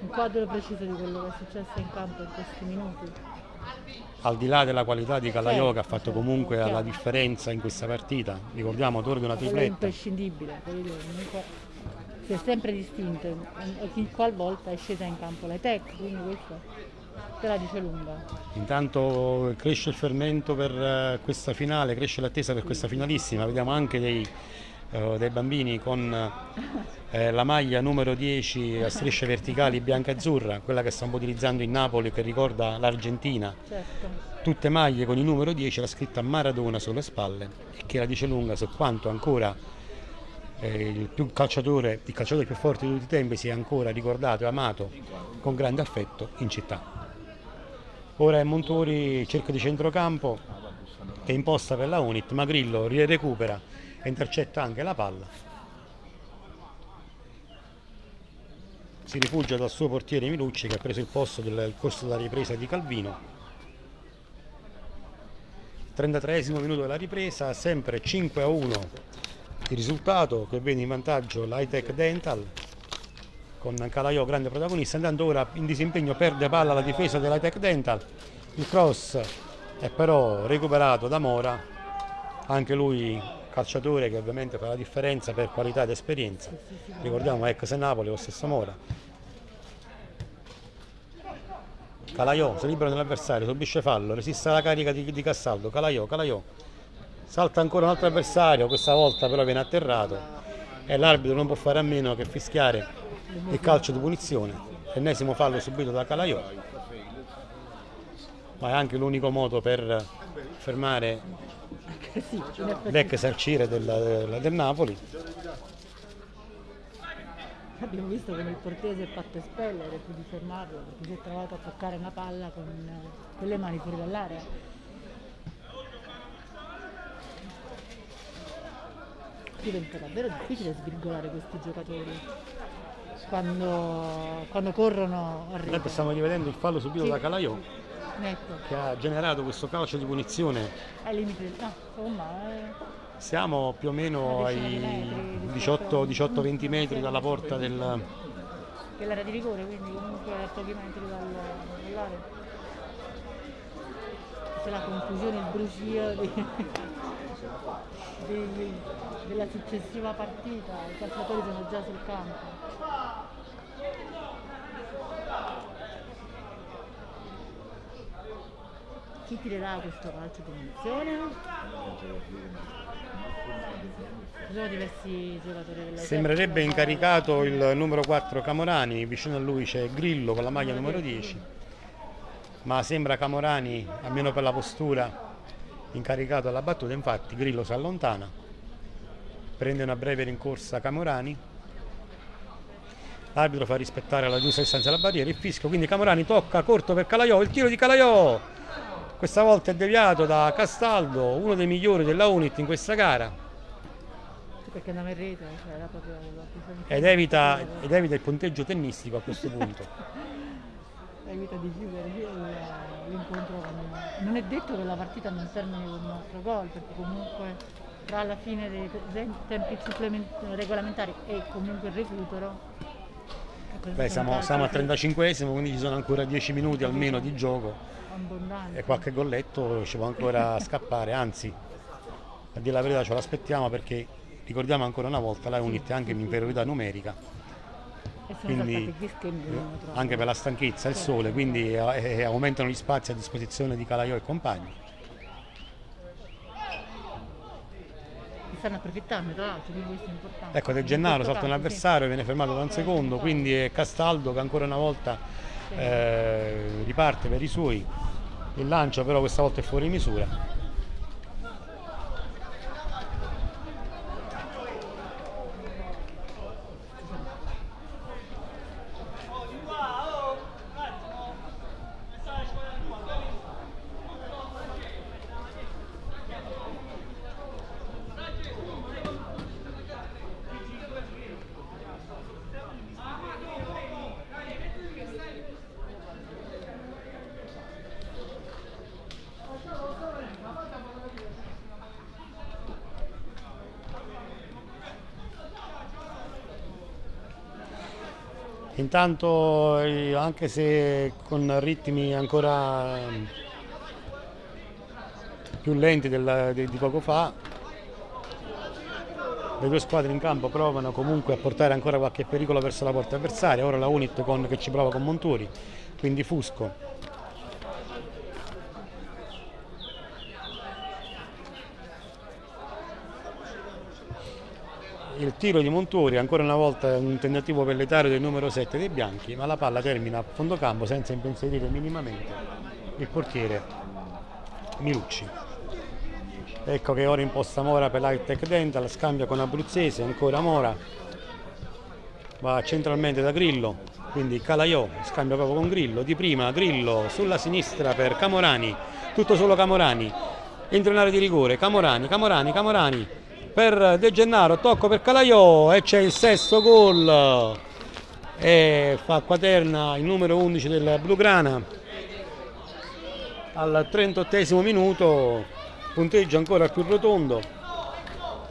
un quadro preciso di quello che è successo in campo in questi minuti. Al di là della qualità di Calaiò certo, che ha fatto certo, comunque chiaro. la differenza in questa partita, ricordiamo torna una tripletta. È imprescindibile, si è sempre distinto, ogni qualvolta è scesa in campo la tech, quindi questo te la dice lunga. Intanto cresce il fermento per eh, questa finale, cresce l'attesa per questa finalissima, vediamo anche dei, uh, dei bambini con eh, la maglia numero 10 a strisce verticali bianca-azzurra, quella che stiamo utilizzando in Napoli che ricorda l'Argentina. Certo. Tutte maglie con il numero 10, la scritta Maradona sulle spalle e che la dice lunga su quanto ancora eh, il, più calciatore, il calciatore più forte di tutti i tempi sia ancora ricordato e amato con grande affetto in città. Ora è Montori cerca di centrocampo che imposta per la Unit, ma Grillo recupera e intercetta anche la palla. Si rifugia dal suo portiere Milucci che ha preso il posto del corso della ripresa di Calvino. 33 minuto della ripresa, sempre 5 a 1 il risultato che vede in vantaggio l'Hitech Dental con Calaiò grande protagonista, andando ora in disimpegno perde palla la difesa della Tech Dental, il cross è però recuperato da Mora, anche lui calciatore che ovviamente fa la differenza per qualità ed esperienza, ricordiamo ex Napoli lo stesso Mora. Calaiò si libera dell'avversario, subisce fallo, resiste alla carica di, di Cassaldo, Calaiò, Calaiò, salta ancora un altro avversario, questa volta però viene atterrato e l'arbitro non può fare a meno che fischiare il calcio di punizione, ennesimo fallo subito da Calaiò, ma è anche l'unico modo per fermare l'ex arciere del, del, del Napoli. Abbiamo visto come il portiere si è fatto espellere più di fermarlo perché si è trovato a toccare una palla con, con le mani fuori dall'area. Diventa davvero difficile svirgolare questi giocatori quando, quando corrono arrivano. Noi stiamo rivedendo il fallo subito sì. da Calaiò che ha generato questo calcio di punizione. Ai limiti, no, insomma. Eh. Siamo più o meno ai 18-20 metri dalla porta del. Dell'area di rigore, quindi comunque a pochi metri dall'area. C'è la confusione, il brusio di, della successiva partita, i calciatori sono già sul campo. Chi ti dà questo calcio di punizione? Ci sono diversi giocatori della Sembrerebbe incaricato il numero 4 Camorani, vicino a lui c'è Grillo con la maglia numero 10, ma sembra Camorani, almeno per la postura, incaricato alla battuta, infatti Grillo si allontana, prende una breve rincorsa Camorani, l'arbitro fa rispettare la giusta distanza della barriera, il fischio, quindi Camorani tocca corto per Calaiò, il tiro di Calaiò, questa volta è deviato da Castaldo, uno dei migliori della Unit in questa gara perché andava in rete, cioè era proprio ed evita, ed evita il punteggio tennistico a questo punto. evita di chiudere l'incontro con... Non è detto che la partita non termini con un altro gol, perché comunque tra la fine dei tempi regolamentari e comunque il recupero Beh, siamo, siamo al 35esimo, quindi ci sono ancora 10 minuti almeno di gioco. E qualche golletto ci può ancora scappare, anzi, a dire la verità ce l'aspettiamo perché ricordiamo ancora una volta la Unit è anche in inferiorità numerica quindi anche per la stanchezza il sole quindi eh, eh, aumentano gli spazi a disposizione di Calaiò e compagni. Stanno approfittando tra l'altro quindi questo è importante. Ecco De Gennaro salta un avversario viene fermato da un secondo quindi è Castaldo che ancora una volta eh, riparte per i suoi il lancio però questa volta è fuori misura Intanto eh, anche se con ritmi ancora ehm, più lenti del, di, di poco fa, le due squadre in campo provano comunque a portare ancora qualche pericolo verso la porta avversaria, ora la Unit con, che ci prova con Monturi, quindi Fusco il tiro di Montori ancora una volta un tentativo pelletario del numero 7 dei bianchi ma la palla termina a fondo campo senza impensierire minimamente il portiere Milucci. Ecco che ora imposta Mora per l'Hightech Dental scambia con Abruzzese ancora Mora. Va centralmente da Grillo quindi Calaiò scambia proprio con Grillo di prima Grillo sulla sinistra per Camorani tutto solo Camorani. Entra in area di rigore Camorani, Camorani, Camorani per De Gennaro, tocco per Calaiò e c'è il sesto gol. E fa quaterna il numero 11 del Blugrana al 38 minuto punteggio ancora più rotondo.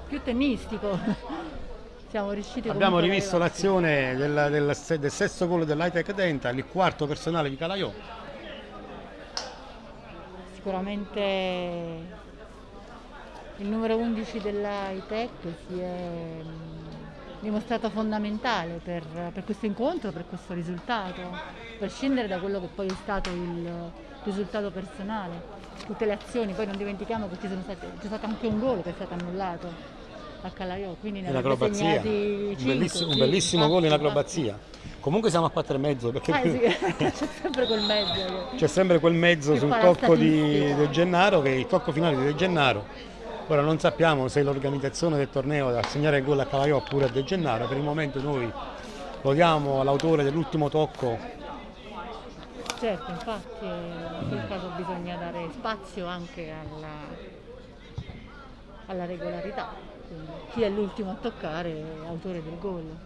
Più tennistico. Siamo riusciti abbiamo rivisto l'azione del, del, del, sesto gol dell'Hightech Dental il quarto personale di Calaiò. Sicuramente il numero 11 della ITEC si è dimostrato fondamentale per, per, questo incontro, per questo risultato, a prescindere da quello che poi è stato il risultato personale. Tutte le azioni, poi non dimentichiamo che c'è stato anche un gol che è stato annullato a Calaiò, quindi ne segnati un bellissimo, un bellissimo gol in acrobazia. Comunque siamo a 4 e mezzo perché ah, sì, c'è sempre quel mezzo. C'è sempre quel mezzo sul tocco di De Gennaro, che è il tocco finale di De Gennaro Ora non sappiamo se l'organizzazione del torneo da assegnare il gol a Calaiò oppure a De Gennaro, per il momento noi lo diamo all'autore dell'ultimo tocco. Certo, infatti in quel caso bisogna dare spazio anche alla, alla regolarità, Quindi, chi è l'ultimo a toccare è autore del gol.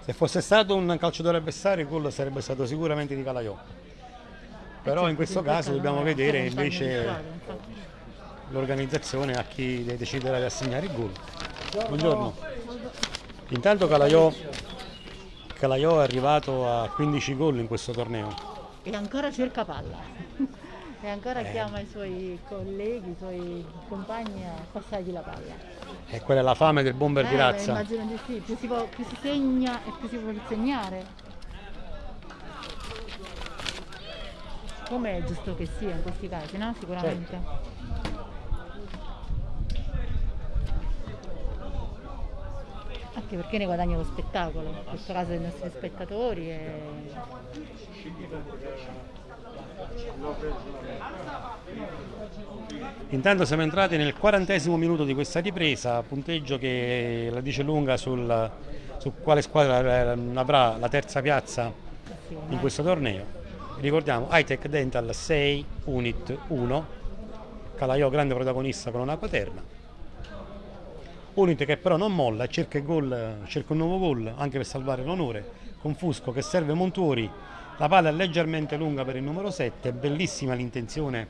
Se fosse stato un calciatore avversario il gol sarebbe stato sicuramente di Calaiò. Però certo, in questo caso dobbiamo vedere invece l'organizzazione a chi deciderà di assegnare il gol. Buongiorno. Intanto Calaiò, Calaiò è arrivato a 15 gol in questo torneo. E ancora cerca palla. e ancora eh. chiama i suoi colleghi, i suoi compagni a passargli la palla. E quella è la fame del bomber eh, di razza. Immagino di sì, più si, può, più si segna e più si può segnare. come è giusto che sia in questi casi, no? Sicuramente. Certo. Anche perché ne guadagna lo spettacolo, in questo caso dei nostri spettatori e Intanto siamo entrati nel quarantesimo minuto di questa ripresa, punteggio che la dice lunga sul, su quale squadra eh, avrà la terza piazza in questo torneo. Ricordiamo Hightech Dental 6, Unit 1, Calaiò grande protagonista con una quaterna. Unit che però non molla cerca, cerca un nuovo gol anche per salvare l'onore, con Fusco che serve Montuori, la palla è leggermente lunga per il numero 7, bellissima l'intenzione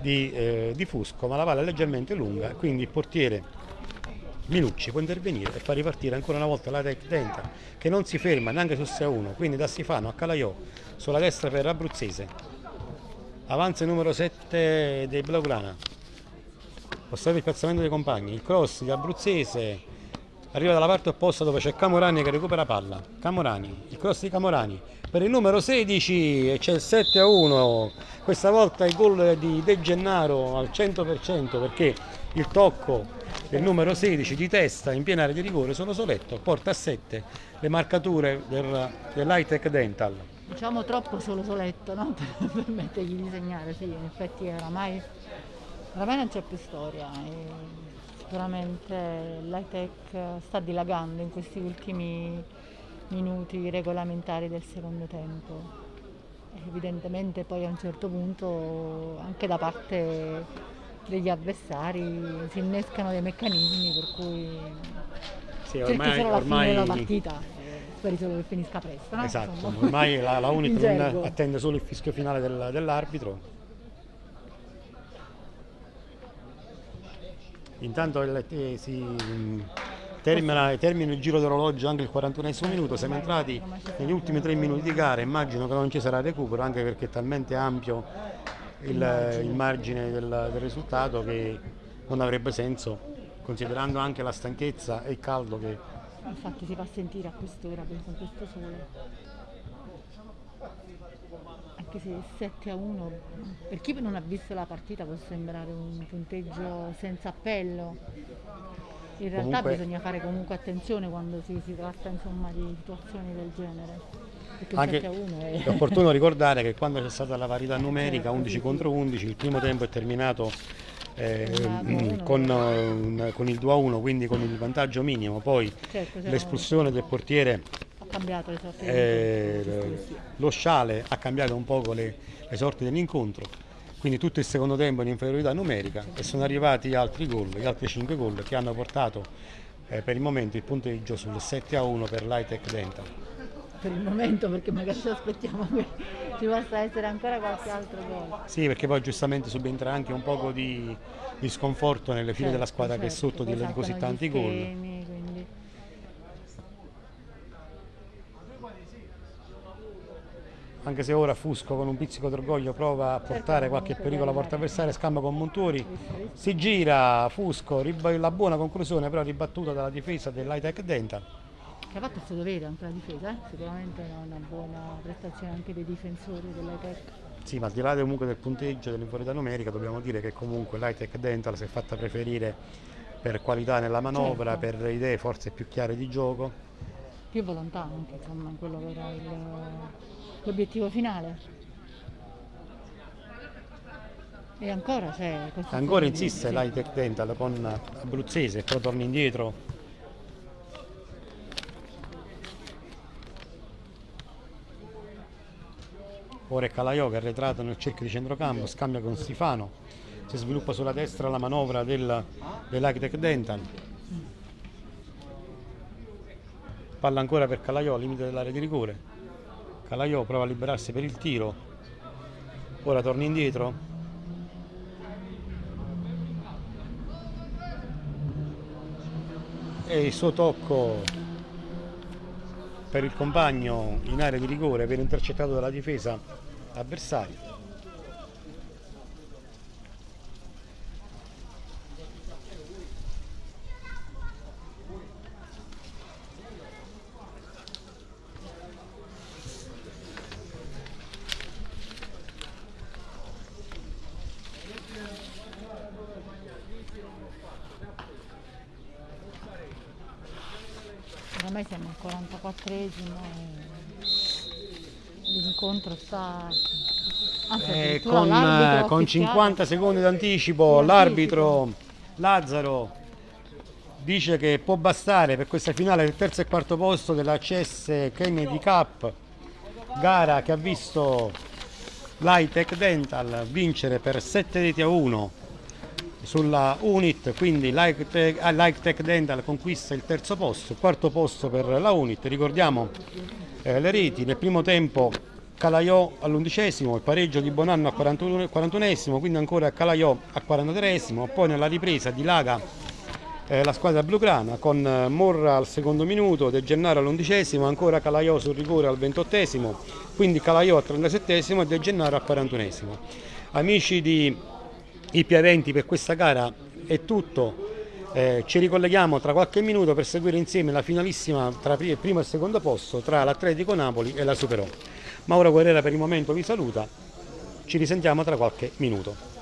di, eh, di Fusco, ma la palla è leggermente lunga, quindi il portiere Minucci può intervenire e far ripartire ancora una volta la Tech Dental che non si ferma neanche su 6-1, quindi da Sifano a Calaiò sulla destra per Abruzzese. Avanza il numero 7 dei Blaugrana. Osserva il piazzamento dei compagni, il cross di Abruzzese arriva dalla parte opposta dove c'è Camorani che recupera palla. Camorani, il cross di Camorani per il numero 16 e c'è il 7 a 1. Questa volta il gol di De Gennaro al 100% perché il tocco del numero 16 di testa in piena area di rigore solo Soletto porta a 7 le marcature del, dell'Hightech Dental. diciamo troppo solo soletto, no? per permettergli di segnare, sì, in effetti oramai, oramai non c'è più storia. sicuramente l'high-tech sta dilagando in questi ultimi minuti regolamentari del secondo tempo. Evidentemente poi a un certo punto anche da parte degli avversari si innescano dei meccanismi per cui Sì, cerchi ormai, solo la fine della ormai, partita, speri solo che finisca presto. No? esatto, Insomma. ormai la, la Unit attende solo il fischio finale del- dell'arbitro. Intanto il- eh, si mm, termina, termina il giro d'orologio anche il 41esimo minuto, siamo entrati negli ultimi tre minuti di gara, immagino che non ci sarà recupero anche perché è talmente ampio il, il margine del, del risultato che non avrebbe senso considerando anche la stanchezza e il caldo che Infatti si fa sentire a quest'ora con questo sole. Anche se 7 a 1, per chi non ha visto la partita può sembrare un punteggio senza appello. In realtà Comunque- bisogna fare comunque attenzione quando si, si tratta insomma, di situazioni del genere. Anche 7 a 1 è... è opportuno ricordare che quando c'è stata la parità numerica Certo, 11 sì, contro 11, il primo tempo è terminato eh, mm, con, eh, un- con il 2 a 1, quindi con il vantaggio minimo. Poi Certo, l'espulsione del portiere, cambiato le sorti eh, lo sciale ha cambiato un poco le, le sorti dell'incontro. Quindi tutto il secondo tempo in inferiorità numerica e sono arrivati altri gol, gli altri 5 gol che hanno portato eh, per il momento il punteggio sul 7 a 1 per l'Hightech Dental. Per il momento perché magari ci aspettiamo che ci possa essere ancora qualche altro gol. Sì, perché poi giustamente subentra anche un poco di, di sconforto nelle file della Certo, squadra che è certo, sotto di, di così tanti gli gol. schemi, quindi- Anche se ora Fusco con un pizzico d'orgoglio prova a portare qualche pericolo alla dai, porta avversaria, scambia con visto. si gira Fusco, la buona conclusione però ribattuta dalla difesa dell'Hightech Dental. Che ha fatto il suo dovere anche la difesa, eh? sicuramente è una buona prestazione anche dei difensori dell'Etec. Sì, ma al di là comunque del punteggio dell'inferiorità numerica dobbiamo dire che comunque l'Hightech Dental si è fatta preferire per qualità nella manovra, Certo. per idee forse più chiare di gioco. Più volontà anche, insomma, in quello che era il- l'obiettivo finale. E ancora c'è questo Ancora insiste sì. l'Hightech Dental con Abruzzese, però torna indietro. Ora è Calaiò che è arretrato nel cerchio di centrocampo, scambia con Stefano, si sviluppa sulla destra la manovra del, dell'Hightech Dental. Palla ancora per Calaiò, limite dell'area di rigore. Calaiò prova a liberarsi per il tiro, ora torna indietro, e il suo tocco per il compagno in area di rigore viene intercettato dalla difesa avversaria. ormai siamo al 44esimo e l'incontro sta... Anzi, Eh, con, eh, con ufficiale- 50 secondi d'anticipo l'arbitro Lazzaro dice che può bastare per questa finale del terzo e quarto posto della CS Kennedy Cup, gara che ha visto l'Hightech Dental vincere per 7 reti a 1 sulla Unit, quindi ah, l'Hightech Dental conquista il terzo posto, il quarto posto per la Unit, ricordiamo eh, le reti, nel primo tempo Calaiò all'undicesimo, il pareggio di Bonanno al 41 41esimo, quindi ancora Calaiò al 43esimo, poi nella ripresa di Laga eh, la squadra blugrana con eh, Morra al secondo minuto, De Gennaro all'undicesimo, ancora Calaiò sul rigore al ventottesimo, quindi Calaiò al 37esimo e De Gennaro al 41esimo. Amici di IP20 per questa gara è tutto. Eh, ci ricolleghiamo tra qualche minuto per seguire insieme la finalissima tra il primo e il secondo posto tra l'Atletico Napoli e la Superò. Mauro Guerrera per il momento vi saluta, ci risentiamo tra qualche minuto.